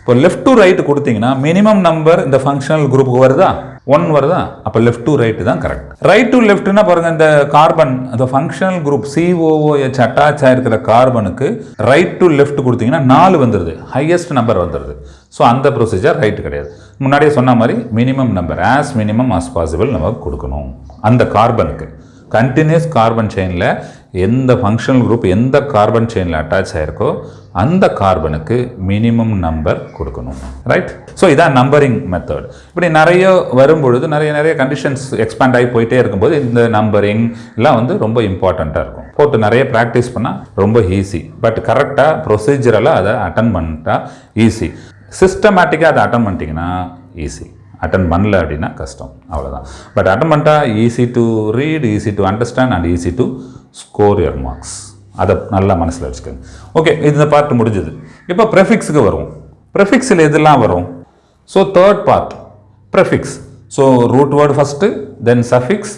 இப்போ லெஃப்ட் டு ரைட் கொடுத்தீங்கன்னா மினிமம் நம்பர் இந்த ஃபங்க்ஷனல் குரூப்புக்கு வருதா? ஒன் வருதா? அப்போ லெஃப்ட் டு ரைட்டு தான் கரெக்ட் ரைட் டு லெஃப்ட்னா பாருங்க இந்த கார்பன் அந்த ஃபங்க்ஷனல் குரூப் சிஓஓஎச் அட்டாச் ஆயிருக்கிற கார்பனுக்கு ரைட் டு லெஃப்ட் கொடுத்தீங்கன்னா நாலு வந்துடுது ஹையஸ்ட் நம்பர் வந்துடுது ஸோ அந்த ப்ரொசீஜர் ரைட் கிடையாது. முன்னாடியே சொன்ன மாதிரி minimum number as minimum as possible நம்ம கொடுக்கணும். அந்த கார்பனுக்கு கண்டினியூஸ் கார்பன் செயினில் எந்த ஃபங்க்ஷனல் குரூப் எந்த கார்பன் செயினில் அட்டாச் ஆயிருக்கோ அந்த கார்பனுக்கு மினிமம் நம்பர் கொடுக்கணும். ரைட் ஸோ இதான் நம்பரிங் மெத்தட் இப்படி நிறைய வரும்பொழுது நிறைய நிறைய கண்டிஷன்ஸ் எக்ஸ்பேண்ட் ஆகி போயிட்டே இருக்கும்போது இந்த நம்பரிங் எல்லாம் வந்து ரொம்ப இம்பார்ட்டண்ட்டாக இருக்கும். போட்டு நிறைய ப்ராக்டிஸ் பண்ணால் ரொம்ப ஈஸி பட் கரெக்டாக ப்ரொசீஜரெல்லாம் அதை அட்டன் பண்ணிட்டா ஈஸி சிஸ்டமேட்டிக்காக அதை அட்டன் பண்ணிட்டீங்கன்னா ஈஸி அட்டன் பண்ணல அப்படின்னா கஷ்டம். அவ்வளோதான் பட் அட்டன் பண்ணிட்டா easy to read easy to understand and easy to score your marks அதை நல்லா மனசில் வச்சுக்கோங்க. ஓகே இந்த பார்ட் முடிஞ்சது. இப்போ ப்ரெஃபிக்ஸுக்கு வரும் ப்ரெஃபிக்ஸில் எதெல்லாம் வரும்? So third part prefix so root word first then suffix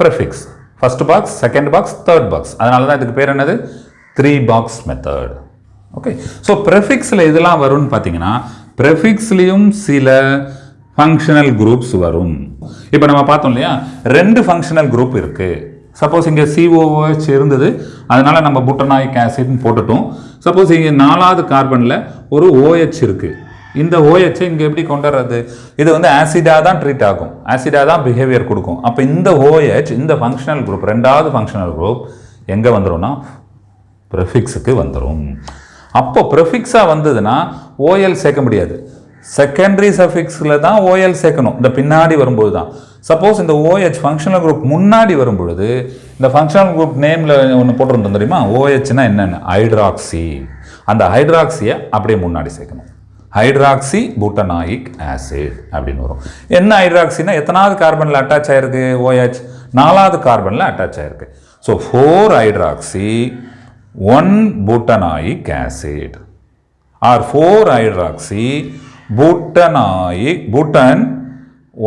prefix first box second box third box அதனால தான் இதுக்கு பேர் என்னது? Three box method okay so ப்ரெஃபிக்ஸில் இதெல்லாம் வரும்னு பார்த்தீங்கன்னா ப்ரெஃபிக்ஸ்லேயும் சில ஃபங்க்ஷனல் குரூப்ஸ் வரும். இப்போ நம்ம பார்த்தோம் இல்லையா? ரெண்டு ஃபங்க்ஷனல் குரூப் இருக்குது சப்போஸ் இங்கே சிஓஓஹெச் இருந்தது. அதனால நம்ம புட்டனாயிக் ஆசிட்னு போட்டுட்டோம். சப்போஸ் இங்கே நாலாவது கார்பனில் ஒரு ஓஹெச் இருக்குது இந்த ஓஹெச்சை இங்கே எப்படி கொண்டு வர்றது இது வந்து ஆசிடாக தான் ட்ரீட் ஆகும். ஆசிடாக தான் பிஹேவியர் கொடுக்கும். அப்போ இந்த ஓஹெச் இந்த ஃபங்க்ஷனல் குரூப் ரெண்டாவது ஃபங்க்ஷனல் குரூப் எங்கே வந்துரும்னா? ப்ரெஃபிக்ஸுக்கு வந்துடும் அப்போ ப்ரெஃபிக்ஸாக வந்ததுன்னா ஓஎல் சேர்க்க முடியாது. செகண்டரி சஃபிக்ஸில் தான் ஓஎல் சேர்க்கணும். இந்த பின்னாடி வரும்போது தான் சப்போஸ் இந்த ஓஹெச் ஃபங்க்ஷனல் குரூப் முன்னாடி வரும்பொழுது இந்த ஃபங்க்ஷனல் குரூப் நேமில் ஒன்று போட்டிருந்தோம் தெரியுமா? ஓஹெச்னா என்னென்ன? ஹைட்ராக்சி அந்த ஹைட்ராக்சியை அப்படியே முன்னாடி சேர்க்கணும். ஹைட்ராக்சி பூட்டனாயிக் ஆசிட் அப்படின்னு வரும். என்ன ஹைட்ராக்சினா எத்தனாவது கார்பனில் அட்டாச் ஆயிருக்கு ஓஹெச் நாலாவது கார்பனில் அட்டாச் ஆயிருக்கு. So four hydroxy one butanoic acid or four hydroxy butanoic butan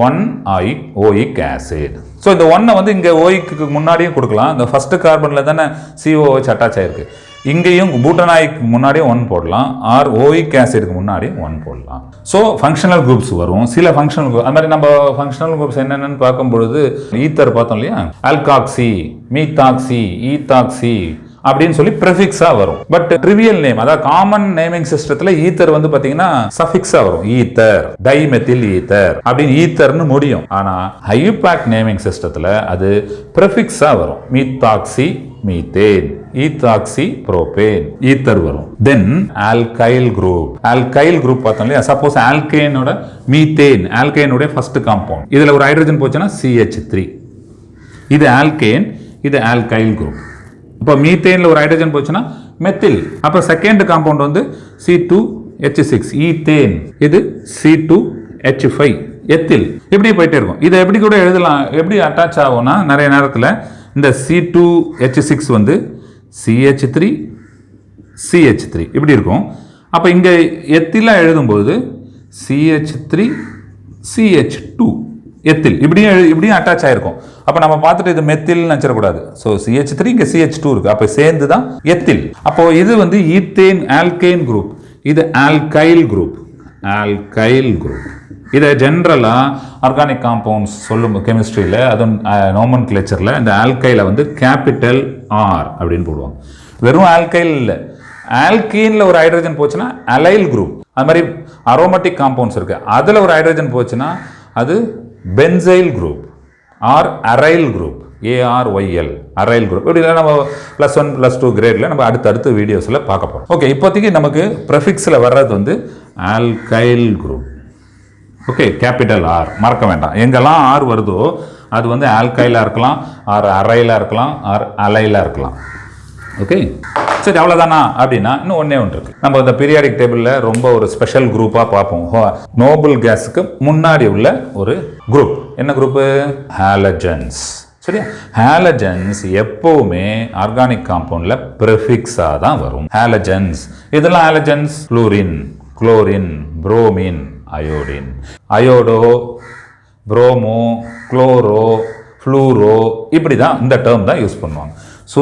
one oic oic acid. So இந்த ஒன்னை வந்து இங்கே ஓய்க்கு முன்னாடியும் கொடுக்கலாம். இந்த ஃபஸ்ட்டு கார்பனில் தானே சிஓஹெச் அட்டாச் ஆயிருக்கு. இங்கேயும் பூட்டனாய்க்கு முன்னாடியும் ஒன் போடலாம். ஆர் ஓயிக் ஆசிடுக்கு முன்னாடியும் ஒன் போடலாம். ஸோ ஃபங்க்ஷனல் குரூப்ஸ் வரும். சில ஃபங்க்ஷனல் குரூப் அது மாதிரி நம்ம ஃபங்க்ஷனல் குரூப்ஸ் என்னென்னு பார்க்கும்பொழுது ஈத்தர் பார்த்தோம் இல்லையா? அல்காக்சி மீத்தாக்சி ஈத்தாக்சி அப்படின்னு சொல்லி ப்ரெஃபிக்ஸா வரும். பட் ட்ரிவியல் நேம் அதாவது காமன் நேமிங் சிஸ்டத்துல ஈத்தர் வந்து பாத்தீங்கன்னா சஃபிக்ஸா வரும். ஈத்தர் டைமெத்தில் ஈத்தர் அப்படின்னு ஈத்தர்னு முடியும். ஆனா ஹையூபேக் நேமிங் சிஸ்டத்துல அது ப்ரெஃபிக்ஸா வரும். Methoxy methane ethoxy propane ether வரும். Then alkyl group alkyl group பார்த்தோம் இல்லையா? சப்போஸ் ஆல்கேனோட மீத்தேன் ஆல்கேனுடைய ஃபர்ஸ்ட் காம்பவுண்ட் இதில் ஒரு ஹைட்ரஜன் போச்சுன்னா சிஹெச் த்ரீ இது ஆல்கேன் இது ஆல்கைல் குரூப் இப்போ மீத்தேனில் ஒரு ஹைட்ரஜன் போச்சுன்னா மெத்தில் அப்போ செகண்ட் காம்பவுண்ட் வந்து C two H six ethane இது C two H five ethyl இப்படி போயிட்டே இருக்கும். இதை எப்படி கூட எழுதலாம்? எப்படி அட்டாச் ஆகும்னா நிறைய நேரத்தில் இந்த சி டூ ஹெச் சிக்ஸ் வந்து சிஹெச் த்ரீ சிஹெச் த்ரீ இப்படி இருக்கும். அப்போ இங்கே எத்திலாம் எழுதும்போது CH three CH two ethyl. இப்படியும் இப்படியும் அட்டாச் ஆயிருக்கும். அப்போ நம்ம பார்த்துட்டு இது மெத்தில் நினச்சிடக்கூடாது. ஸோ சிஹெச் த்ரீ இங்கே சிஹெச் டூ இருக்கு. அப்போ சேர்ந்து தான் எத்தில். அப்போ இது வந்து ஈத்தேன் ஆல்கைன் குரூப் இது ஆல்கைல் குரூப் ஆல்கைல் குரூப் இதை ஜென்ரலாக ஆர்கானிக் காம்பவுண்ட்ஸ் சொல்லும் கெமிஸ்ட்ரியில் அதுவும் நோமன் கிளேச்சரில் இந்த ஆல்கைல வந்து கேபிட்டல் ஆர் அப்படின்னு போடுவாங்க. வெறும் ஆல்கைல் இல்லை. ஆல்கீனில் ஒரு ஹைட்ரஜன் போச்சுன்னா அலைல் குரூப் அது மாதிரி அரோமேட்டிக் காம்பவுண்ட்ஸ் இருக்குது அதில் ஒரு ஹைட்ரஜன் போச்சுன்னா அது benzyl group or aryl group ARYL aryl group இப்படி நம்ம ப்ளஸ் ஒன் ப்ளஸ் டூ கிரேடில் நம்ம அடுத்தடுத்த வீடியோஸில் பார்க்க போகிறோம் ஓகே இப்போதைக்கு நமக்கு ப்ரெஃபிக்ஸில் வர்றது வந்து alkyl group okay capital R மறக்க வேண்டாம். எங்கெல்லாம் ஆர் வருதோ அது வந்து ஆல்கைலாக இருக்கலாம் ஆர் அரைலாக இருக்கலாம் ஆர் அலைலாக இருக்கலாம். ஓகே சரி அவ்வளோதானா அப்படின்னா இன்னும் ஒன்றே ஒன்று இருக்குது நம்ம இந்த பீரியாடிக் டேபிளில் ரொம்ப ஒரு ஸ்பெஷல் குரூப்பாக பார்ப்போம். நோபல் கேஸுக்கு முன்னாடி உள்ள ஒரு குரூப் என்ன குரூப்பு ஹாலஜன்ஸ் சரியா? ஹாலஜன்ஸ் எப்பவுமே ஆர்கானிக் காம்பவுண்டில் ப்ரெஃபிக்ஸாக தான் வரும். ஹாலஜன்ஸ் இதெல்லாம் halogens chlorine chlorine bromine iodine iodo bromo chloro fluoro இப்படி தான் இந்த டேர்ம் தான் யூஸ் பண்ணுவாங்க. ஸோ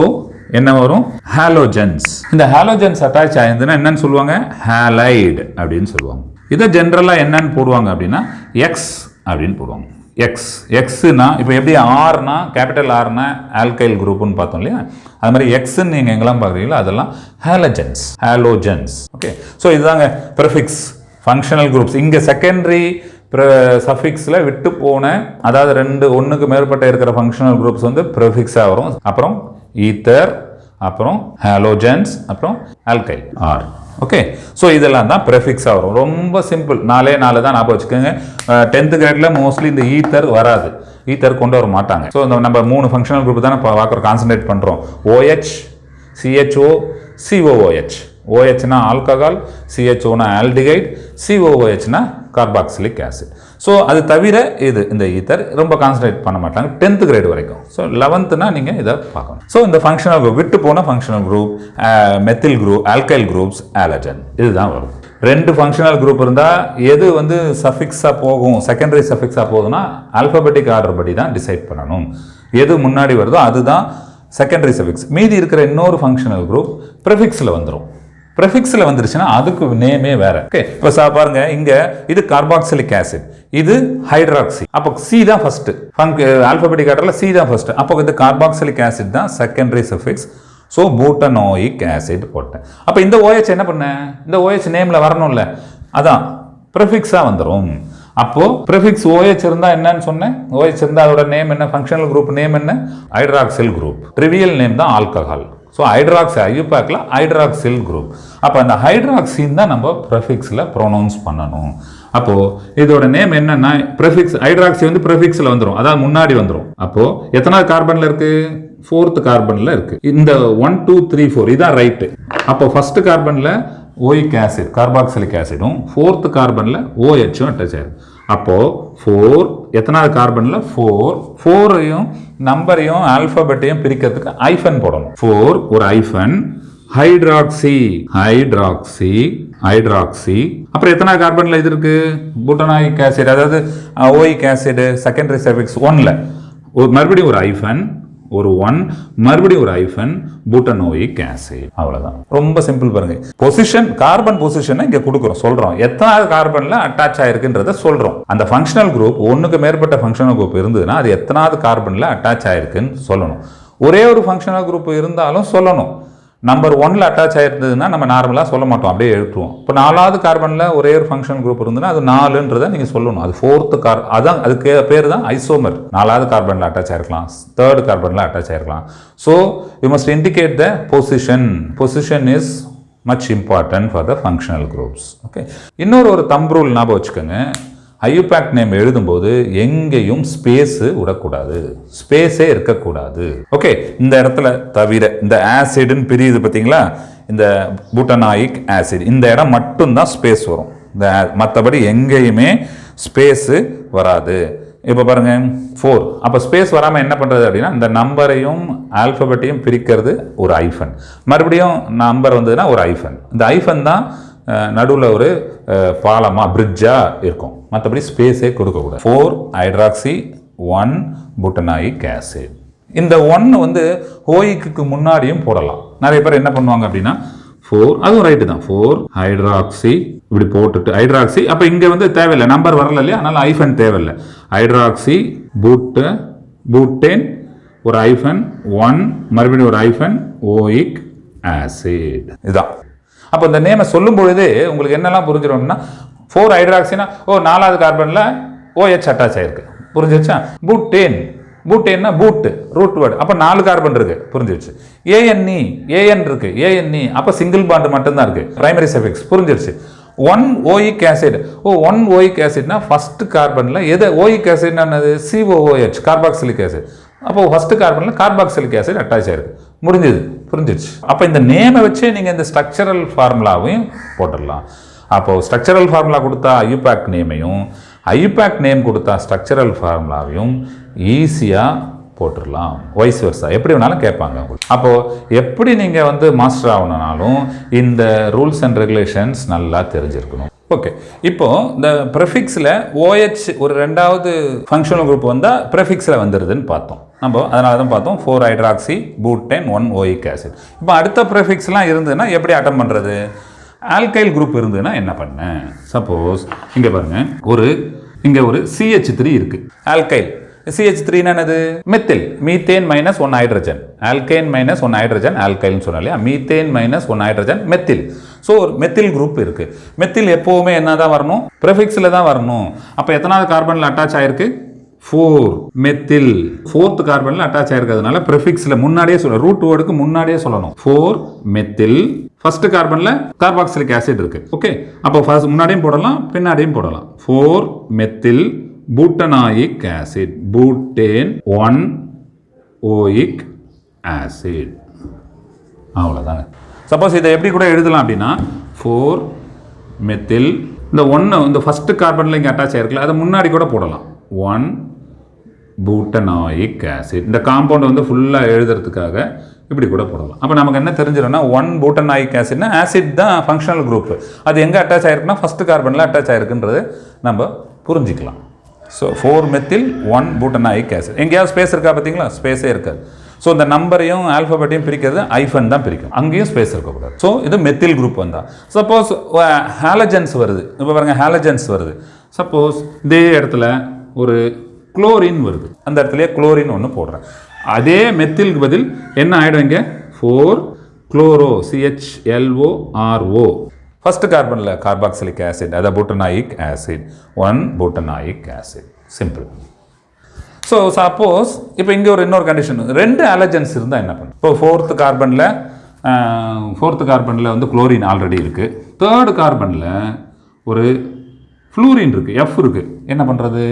என்ன வரும்? ஹாலோஜன்ஸ் இந்த ஹாலோஜன்ஸ் அட்டாச் ஆயிருந்துன்னா என்னன்னு சொல்லுவாங்க? ஹாலைடு அப்படின்னு சொல்லுவாங்க. இதை ஜென்ரலாக என்னன்னு போடுவாங்க அப்படின்னா எக்ஸ் அப்படின்னு போடுவாங்க. எக்ஸ் எக்ஸுனா இப்போ எப்படி ஆர்னா கேபிட்டல் ஆர்னா ஆல்கைல் குரூப்னு பார்த்தோம் இல்லையா? அது மாதிரி எக்ஸ்ன்னு நீங்கள் எங்கெல்லாம் பார்க்குறீங்களோ அதெல்லாம் ஹாலஜன்ஸ் ஹாலோஜன்ஸ் ஓகே ஸோ இதுதாங்க ப்ரிஃபிக்ஸ் ஃபங்க்ஷனல் குரூப்ஸ் இங்கே செகண்டரி சஃபிக்ஸில் விட்டு போன அதாவது ரெண்டு ஒன்றுக்கு மேற்பட்ட இருக்கிற ஃபங்க்ஷனல் குரூப்ஸ் வந்து ப்ரிஃபிக்ஸாக வரும். அப்புறம் ஈத்தர் அப்புறம் ஹாலோஜன்ஸ் அப்புறம் ஆல்கைல் ஆர் ஓகே ஸோ இதெல்லாம் தான் ப்ரெஃபிக்ஸாக வரும். ரொம்ப சிம்பிள் நாலே நாலு தான் ஞாபகம் வச்சுக்கோங்க. டென்த்து கிரேடில் மோஸ்ட்லி இந்த ஈத்தர் வராது. ஈத்தர் கொண்டு வர மாட்டாங்க. ஸோ இந்த நம்ம மூணு ஃபங்க்ஷனல் குரூப் தானே இப்போ பார்க்குறோம் கான்சன்ட்ரேட் பண்ணுறோம் ஓஹெச் சிஹெச்ஓ சிஓஓஹெச் ஓஹெச்னா ஆல்கஹால் சிஹெச்ஓனா ஆல்டிகைட் சிஓஓஹெச்னா கார்பாக்சிலிக் ஆசிட் ஸோ அது தவிர இது இந்த ஈத்தர் ரொம்ப கான்சன்ட்ரேட் பண்ண மாட்டாங்க. டென்த் கிரேட் வரைக்கும். ஸோ லெவன்த்துனா நீங்கள் இதை பார்க்கணும். ஸோ இந்த ஃபங்க்ஷனல் குரூப் விட்டு போன functional group methyl group alkyl groups halogen இதுதான் வரும். ரெண்டு ஃபங்க்ஷனல் குரூப் இருந்தால் எது வந்து சஃபிக்ஸாக போகும் செகண்டரி சஃபிக்ஸாக போகுதுன்னா ஆல்பபெட்டிக் ஆர்டர் படி தான் டிசைட் பண்ணணும். எது முன்னாடி வருதோ அதுதான் செகண்டரி சஃபிக்ஸ் மீதி இருக்கிற இன்னொரு ஃபங்க்ஷனல் குரூப் ப்ரிஃபிக்ஸில் வந்துடும் ப்ரெஃபிக்ஸில் வந்துருச்சுன்னா அதுக்கு நேமே வேற. ஓகே இப்போ சா பாருங்க இங்கே இது கார்பாக்சிலிக் ஆசிட் இது ஹைட்ராக்சி அப்போ சி தான் ஃபர்ஸ்ட் ஃபங்க் ஆல்பபெட்டிக் ஆர்டரில் சி தான் ஃபர்ஸ்ட் அப்போ இந்த கார்பாக்சிலிக் ஆசிட் தான் secondary suffix so butanoic acid போட்டேன். அப்போ இந்த ஓஎச் என்ன பண்ணேன் இந்த ஓஎச் நேமில் வரணும்ல. அதான் ப்ரிஃபிக்ஸாக வந்துடும் அப்போது ப்ரிஃபிக்ஸ் OH இருந்தால் என்னன்னு சொன்னேன். OH இருந்தால் அதோட நேம் என்ன? ஃபங்க்ஷனல் குரூப் நேம் என்ன? ஹைட்ராக்சில் குரூப் ட்ரிவியல் நேம் தான் ஆல்கஹால் ஸோ ஹைட்ராக்ஸ் ஐயூபேக்கில் ஹைட்ராக்சில் குரூப் அப்போ அந்த ஹைட்ராக்சின் தான் நம்ம ப்ரெஃபிக்ஸில் ப்ரொனவுன்ஸ் பண்ணணும். அப்போது இதோட நேம் என்னென்னா ப்ரெஃபிக்ஸ் ஹைட்ராக்சி வந்து ப்ரெஃபிக்ஸில் வந்துடும் அதாவது முன்னாடி வந்துடும் அப்போது எத்தனாவது கார்பனில் இருக்குது ஃபோர்த்து கார்பனில் இருக்குது இந்த ஒன் டூ த்ரீ ஃபோர் இதான் ரைட்டு அப்போ ஃபஸ்ட்டு கார்பனில் ஓயிக் ஆசிட் கார்பாக்சிலிக் ஆசிடும் ஃபோர்த்து கார்பனில் ஓஹெச்சும் அட்டாச் ஆகிடும் அப்போது ஃபோர் எத்தனாவது கார்பனில்? ஃபோர் ஃபோரையும் நம்பரையும் ஆல்ஃபபெட்டையும் பிரிக்கிறதுக்கு ஐஃபன் போடணும். ஃபோர் ஒரு ஐஃபன் ஹைட்ராக்சி ஹைட்ராக்சி ஹைட்ராக்சி அப்புறம் எத்தனை கார்பனில் இது இருக்கு? பூட்டனாயிக் ஆசிட் அதாவது ஓயிக் ஆசிட் செகண்டரி சர்விக்ஸ் ஒன்ல ஒரு மறுபடியும் ஒரு ஐஃபன் ஒரு ஒன் மறுபடியும் ஒரு ஐஃபன் பூட்டனோயிக் ஆசிட் அவ்வளவுதான். ரொம்ப சிம்பிள் பாருங்க. பொசிஷன் கார்பன் பொசிஷனை இங்க கொடுக்குறோம் சொல்றோம். எத்தனாவது கார்பன்ல அட்டாச் ஆயிருக்குன்றத சொல்றோம். அந்த ஃபங்க்ஷனல் குரூப் ஒன்றுக்கு மேற்பட்ட ஃபங்க்ஷனல் குரூப் இருந்ததுன்னா அது எத்தனாவது கார்பனில் அட்டாச் ஆயிருக்குன்னு சொல்லணும். ஒரே ஒரு ஃபங்க்ஷனல் குரூப் இருந்தாலும் சொல்லணும். நம்பர் ஒன்ல அட்டாச் ஆயிருந்ததுன்னா நம்ம நார்மலாக சொல்ல மாட்டோம். அப்படியே எழுத்துவோம் இப்போ நாலாவது கார்பனில் ஒரே ஒரு ஃபங்க்ஷன் குரூப் இருந்ததுன்னா அது நாலுன்றதை நீங்கள் சொல்லணும். அது ஃபோர்த்து கார் அதான் அதுக்கு பேர் தான் ஐசோமர் நாலாவது கார்பனில் அட்டாச் ஆயிருக்கலாம். தேர்ட் கார்பனில் attach ஆயிருக்கலாம். So you must indicate the position position is much important for the functional groups okay இன்னொரு ஒரு தம்ப்ரூல் ரூல் ஞாபகம் வச்சுக்கோங்க. ஐயூபேக் நேம் எழுதும்போது எங்கேயும் ஸ்பேஸு விடக்கூடாது. ஸ்பேஸே இருக்கக்கூடாது. ஓகே இந்த இடத்துல தவிர இந்த ஆசிட்னு பிரியுது பார்த்தீங்களா? இந்த பூட்டனாயிக் ஆசிட் இந்த இடம் மட்டும்தான் ஸ்பேஸ் வரும். இந்த மற்றபடி எங்கேயுமே ஸ்பேஸு வராது. இப்போ பாருங்கள் ஃபோர் அப்போ ஸ்பேஸ் வராமல் என்ன பண்ணுறது அப்படின்னா இந்த நம்பரையும் ஆல்ஃபபெட்டையும் பிரிக்கிறது ஒரு ஐஃபன் மறுபடியும் நம்பர் வந்ததுன்னா ஒரு ஐஃபன் இந்த ஐஃபன் தான் நடுவில் ஒரு பாலமாக பிரிட்ஜாக இருக்கும். மற்றபடி ஸ்பேஸே கொடுக்கக்கூடாது four hydroxy one butanoic acid இந்த ஒன்று வந்து ஹோயிக்கு முன்னாடியும் போடலாம். நிறைய பேர் என்ன பண்ணுவாங்க அப்படின்னா ஃபோர் அதுவும் ரைட்டு தான். ஃபோர் ஹைட்ராக்சி இப்படி போட்டுட்டு ஹைட்ராக்சி அப்போ இங்கே வந்து தேவையில்லை. நம்பர் வரல இல்லையா? அதனால் ஐஃபன் தேவையில்லை. ஹைட்ராக்சி பூட்டு பூட்டேன் ஒரு ஐஃபன் ஒன் மறுபடியும் ஒரு ஐஃபன் ஓயிக் ஆசிட் இதுதான். அப்போ இந்த நேமை சொல்லும் பொழுது உங்களுக்கு என்னெல்லாம் புரிஞ்சிடும்னா ஃபோர் ஹைட்ராக்சினா ஓ நாலாவது கார்பனில் ஓஹெச் அட்டாச் ஆயிருக்கு. புரிஞ்சிருச்சா? பூட்டேன் பூட்டேன்னா பூட்டு ரூட் வேர்டு அப்போ நாலு கார்பன் இருக்கு. புரிஞ்சிருச்சு. ஏஎன்இ ஏஎன் இருக்கு. ஏஎன்இ அப்போ சிங்கிள் பாண்டு மட்டும்தான் இருக்கு. பிரைமரி சஃபிக்ஸ் புரிஞ்சிருச்சு. One oic acid O one oic ஆசிட்னா first கார்பனில் எது? ஓயிக் ஆசிட்னா என்னது? சிஓஓஹெச் கார்பாக்சிலிக் ஆசிட் அப்போ ஃபஸ்ட்டு கார்பனில் கார்பாக்சிலிக் ஆசிட் அட்டாச் ஆயிருக்கு. முடிஞ்சது. புரிஞ்சிடுச்சு அப்போ இந்த நேமை வச்சே நீங்கள் இந்த ஸ்ட்ரக்சரல் ஃபார்முலாவையும் போட்டுடலாம். அப்போது ஸ்ட்ரக்சரல் ஃபார்முலா கொடுத்தா ஐயூபேக் நேமையும் ஐயூபேக் நேம் கொடுத்தா ஸ்ட்ரக்சரல் ஃபார்முலாவையும் ஈஸியாக போட்டுடலாம். வைஸ் வருஷா எப்படி வேணாலும் கேட்பாங்க உங்களுக்கு. அப்போது எப்படி நீங்கள் வந்து மாஸ்டர் ஆகணுனாலும் இந்த ரூல்ஸ் அண்ட் ரெகுலேஷன்ஸ் நல்லா தெரிஞ்சிருக்கணும். ஓகே இப்போ இந்த ப்ரெஃபிக்ஸில் ஓஹெச் ஒரு ரெண்டாவது ஃபங்க்ஷனல் குரூப் வந்தால் ப்ரெஃபிக்ஸில் வந்துடுதுன்னு பார்த்தோம். நம்ம அதனால தான் பார்த்தோம் four hydroxy butane one oic acid இப்போ அடுத்த ப்ரெஃபிக்ஸ்லாம் இருந்ததுன்னா எப்படி அட்டம் பண்ணுறது ஆல்கைல் குரூப் இருந்ததுன்னா என்ன பண்ண? சப்போஸ் இங்கே பாருங்கள் ஒரு இங்கே ஒரு சிஹெச் த்ரீ இருக்குது ஆல்கைல் சிஹெச் த்ரீ என்னது? Methyl methane minus one hydrogen alkyne minus one hydrogen ஆல்கைல்னு சொன்னா இல்லையா? Methane minus one hydrogen methyl so ஒரு மெத்தில் குரூப் இருக்குது மெத்தில் எப்போவுமே என்ன தான் வரணும்? ப்ரெஃபிக்ஸில் தான் வரணும். அப்போ எத்தனாவது கார்பனில் அட்டாச் ஆயிருக்கு? ஃபோர் மெத்தில் ஃபோர்த் கார்பனில் அட்டாச் ஆயிருக்கிறதுனால ப்ரிஃபிக்ஸில் முன்னாடியே சொல்ல ரூட் வேர்டுக்கு முன்னாடியே சொல்லணும். ஃபோர் மெத்தில் ஃபர்ஸ்ட் கார்பனில் கார்பாக்சிலிக் ஆசிட் இருக்குது ஓகே அப்போ ஃபர்ஸ்ட் முன்னாடியும் போடலாம் பின்னாடியும் போடலாம். Four methyl butanoic acid. Butane one oic acid. அவ்வளோதாங்க சப்போஸ் இதை எப்படி கூட எழுதலாம் அப்படின்னா ஃபோர் மெத்தில். இந்த ஒன்று இந்த ஃபஸ்ட்டு கார்பனில் இங்கே அட்டாச் ஆயிருக்குல்ல அதை முன்னாடி கூட போடலாம். One butanoic acid. இந்த காம்பவுண்ட் வந்து ஃபுல்லாக எழுதுறதுக்காக இப்படி கூட போடலாம். அப்போ நமக்கு என்ன தெரிஞ்சிடும்னா ஒன் பூட்டனாயிக் ஆசிட்னா ஆசிட் தான் ஃபங்க்ஷனல் குரூப் அது எங்கே அட்டாச் ஆகிருக்குன்னா ஃபஸ்ட்டு கார்பனில் அட்டாச் ஆகிருக்குன்றது நம்ம புரிஞ்சிக்கலாம். So four methyl one butanoic acid எங்கேயாவது ஸ்பேஸ் இருக்கா பார்த்தீங்களா? ஸ்பேஸே இருக்காது. ஸோ இந்த நம்பரையும் ஆல்ஃபபெட்டையும் பிரிக்கிறது ஐஃபன் தான் பிரிக்கும். அங்கேயும் ஸ்பேஸ் இருக்கக்கூடாது ஸோ இது மெத்தில் குரூப் வந்தால் சப்போஸ் ஹாலஜன்ஸ் வருது. இப்போ பாருங்கள் ஹாலஜன்ஸ் வருது. சப்போஸ் இதே இடத்துல ஒரு குளோரின் வருது. அந்த இடத்துல குளோரின் ஒன்று போடுறேன். அதே மெத்திலுக்கு பதில் என்ன ஆகிடும் இங்கே? ஃபோர் குளோரோ சிஹெச்எல்ஓ ஃபஸ்ட்டு கார்பனில் கார்பாக்சிலிக் ஆசிட் அதை butanoic acid one butanoic acid simple so suppose இப்போ இங்கே ஒரு இன்னொரு கண்டிஷன் ரெண்டு அலர்ஜன்ஸ் இருந்தால் என்ன பண்ணும் இப்போ ஃபோர்த்து கார்பனில் ஃபோர்த்து கார்பனில் வந்து குளோரின் ஆல்ரெடி இருக்குது தேர்டு கார்பனில் ஒரு ஃப்ளூரின் இருக்குது எஃப் இருக்குது என்ன பண்ணுறது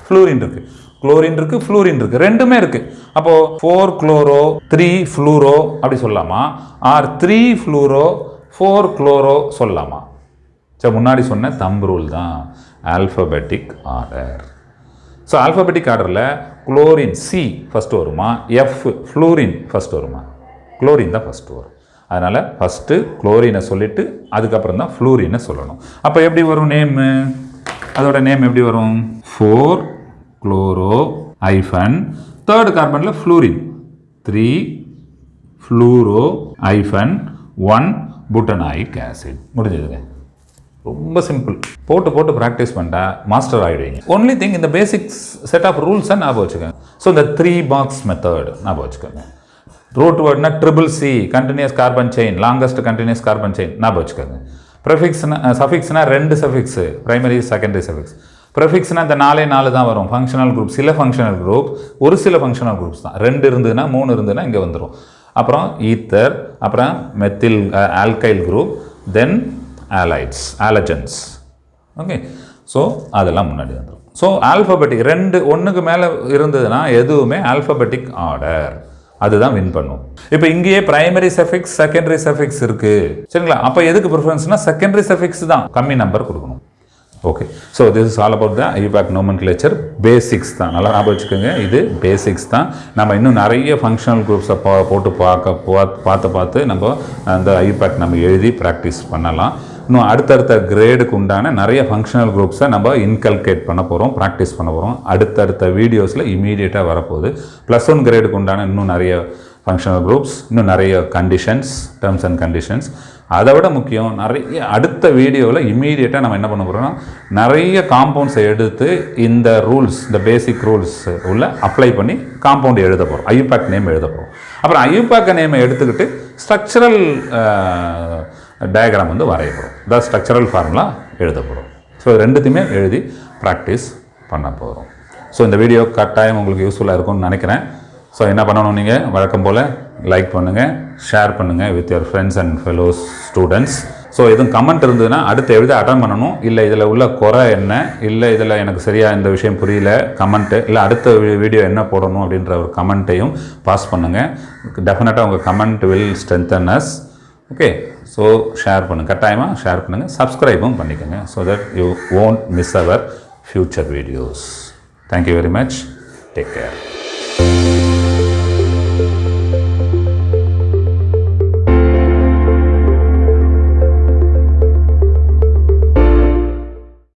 ஃப்ளூரின் இருக்குது குளோரின் இருக்குது ஃப்ளூரின் இருக்குது ரெண்டுமே இருக்குது அப்போது ஃபோர் குளோரோ த்ரீ ஃப்ளூரோ அப்படி சொல்லலாமா? Or three fluoro four chloro சொல்லலாமா சரி முன்னாடி சொன்ன தம் ரூல் தான். ஆல்ஃபபெட்டிக் ஆர்டர் ஸோ ஆல்ஃபபெட்டிக் ஆர்டரில் குளோரின் சி ஃபஸ்ட்டு வருமா? எஃப் ஃப்ளூரின் ஃபஸ்ட்டு வருமா? குளோரின் தான் ஃபஸ்ட்டு வரும். அதனால் ஃபஸ்ட்டு குளோரினை சொல்லிவிட்டு அதுக்கப்புறம் தான் ஃப்ளூரினை சொல்லணும். அப்போ எப்படி வரும் நேமு அதோட நேம் எப்படி வரும்? Four chloro hyphen third கார்பனில் fluorine three fluoro hyphen one butanoic acid முடிஞ்சதுங்க. ரொம்ப சிம்பிள் போட்டு போட்டு ப்ராக்டிஸ் பண்ணிட்டா மாஸ்டர் ஆகிடுவீங்க ஒன்லி திங் இந்த பேசிக்ஸ் செட் ஆஃப் ரூல்ஸை ஞாபகம் வச்சுக்கோங்க. ஸோ இந்த த்ரீ பாக்ஸ் மெத்தட் ஞாபகம் வச்சுக்கோங்க. Root வேர்ட்னா triple C continuous carbon chain longest continuous carbon chain ஞாபகம் வச்சுக்கோங்க. ப்ரெஃபிக்ஸ்னா சஃபிக்ஸ்னா ரெண்டு சஃபிக்ஸ் ப்ரைமரி செகண்டரி சஃபிக்ஸ் ப்ரெஃபிக்ஸ்னா இந்த நாலே நாலு தான் வரும். ஃபங்க்ஷனல் குரூப் சில ஃபங்க்ஷனல் குரூப் ஒரு சில ஃபங்க்ஷனல் குரூப்ஸ் தான். ரெண்டு இருந்ததுன்னா மூணு இருந்ததுன்னா இங்கே வந்துடும் அப்புறம் ஈத்தர் அப்புறம் methyl alkyl group then halides halogens okay so அதெல்லாம் முன்னாடி வந்துடும் ஸோ ஆல்ஃபபெட்டிக் ரெண்டு ஒன்றுக்கு மேலே இருந்ததுன்னா எதுவுமே ஆல்ஃபபெட்டிக் ஆர்டர் அதுதான் வின் பண்ணும். இப்போ இங்கேயே பிரைமரி சஃபிக்ஸ் செகண்டரி சஃபிக்ஸ் இருக்குது சரிங்களா? அப்போ எதுக்கு ப்ரிஃபரன்ஸ்னால் செகண்டரி சஃபிக்ஸ் தான். கம்மி நம்பர் கொடுக்கணும். Okay so this is all about the IUPAC nomen basics தான். நல்லா ஞாபகம் வச்சுக்கோங்க. இது பேசிக்ஸ் தான். நம்ம இன்னும் நிறைய ஃபங்க்ஷனல் குரூப்ஸை பா போட்டு பார்க்க பார்த்து பார்த்து நம்ம அந்த ஐபேக் நம்ம எழுதி ப்ராக்டிஸ் பண்ணலாம். இன்னும் அடுத்தடுத்த கிரேடுக்கு உண்டான நிறைய ஃபங்க்ஷனல் குரூப்ஸை நம்ம இன்கல்கேட் பண்ண போகிறோம் ப்ராக்டிஸ் பண்ண போகிறோம் அடுத்தடுத்த வீடியோஸில் இமீடியட்டாக வரப்போகுது. ப்ளஸ் ஒன் கிரேடுக்கு உண்டான இன்னும் நிறைய ஃபங்க்ஷனல் குரூப்ஸ் இன்னும் நிறைய கண்டிஷன்ஸ் டேர்ம்ஸ் அண்ட் கண்டிஷன்ஸ் அதை விட முக்கியம் நிறைய அடுத்த வீடியோவில் இமீடியட்டாக நம்ம என்ன பண்ண போகிறோம்னா நிறைய காம்பவுண்ட்ஸை எடுத்து இந்த ரூல்ஸ் இந்த பேசிக் ரூல்ஸ் உள்ள அப்ளை பண்ணி காம்பவுண்ட் எழுத போகிறோம் ஐயூபேக் நேம் எழுத போகிறோம் அப்புறம் ஐயூபேக் நேமை எடுத்துக்கிட்டு ஸ்ட்ரக்சரல் டயக்ராம் வந்து வரைய போகிறோம் த ஸ்ட்ரக்சரல் ஃபார்முலா எழுத போகிறோம் ஸோ ரெண்டுத்தையுமே எழுதி ப்ராக்டிஸ் பண்ண போகிறோம் ஸோ இந்த வீடியோ கட்டாயம் உங்களுக்கு யூஸ்ஃபுல்லாக இருக்கும்னு நினைக்கிறேன். ஸோ என்ன பண்ணணும் நீங்கள் வழக்கம் போல் லைக் பண்ணுங்கள் ஷேர் பண்ணுங்கள் with your friends and fellows students so எதுவும் கமெண்ட் இருந்ததுன்னா அடுத்து எழுத அட்டன் பண்ணணும். இல்லை இதில் உள்ள குறை என்ன? இல்லை இதில் எனக்கு சரியாக இந்த விஷயம் புரியல கமெண்ட்டு இல்லை அடுத்த வீடியோ என்ன போடணும் அப்படின்ற ஒரு கமெண்ட்டையும் பாஸ் பண்ணுங்கள் டெஃபினட்டாக உங்கள் comment will strengthen us okay so share பண்ணுங்கள் கட்டாயமாக ஷேர் பண்ணுங்கள் சப்ஸ்கிரைபும் பண்ணிக்கோங்க so that you won't miss our future videos thank you very much take care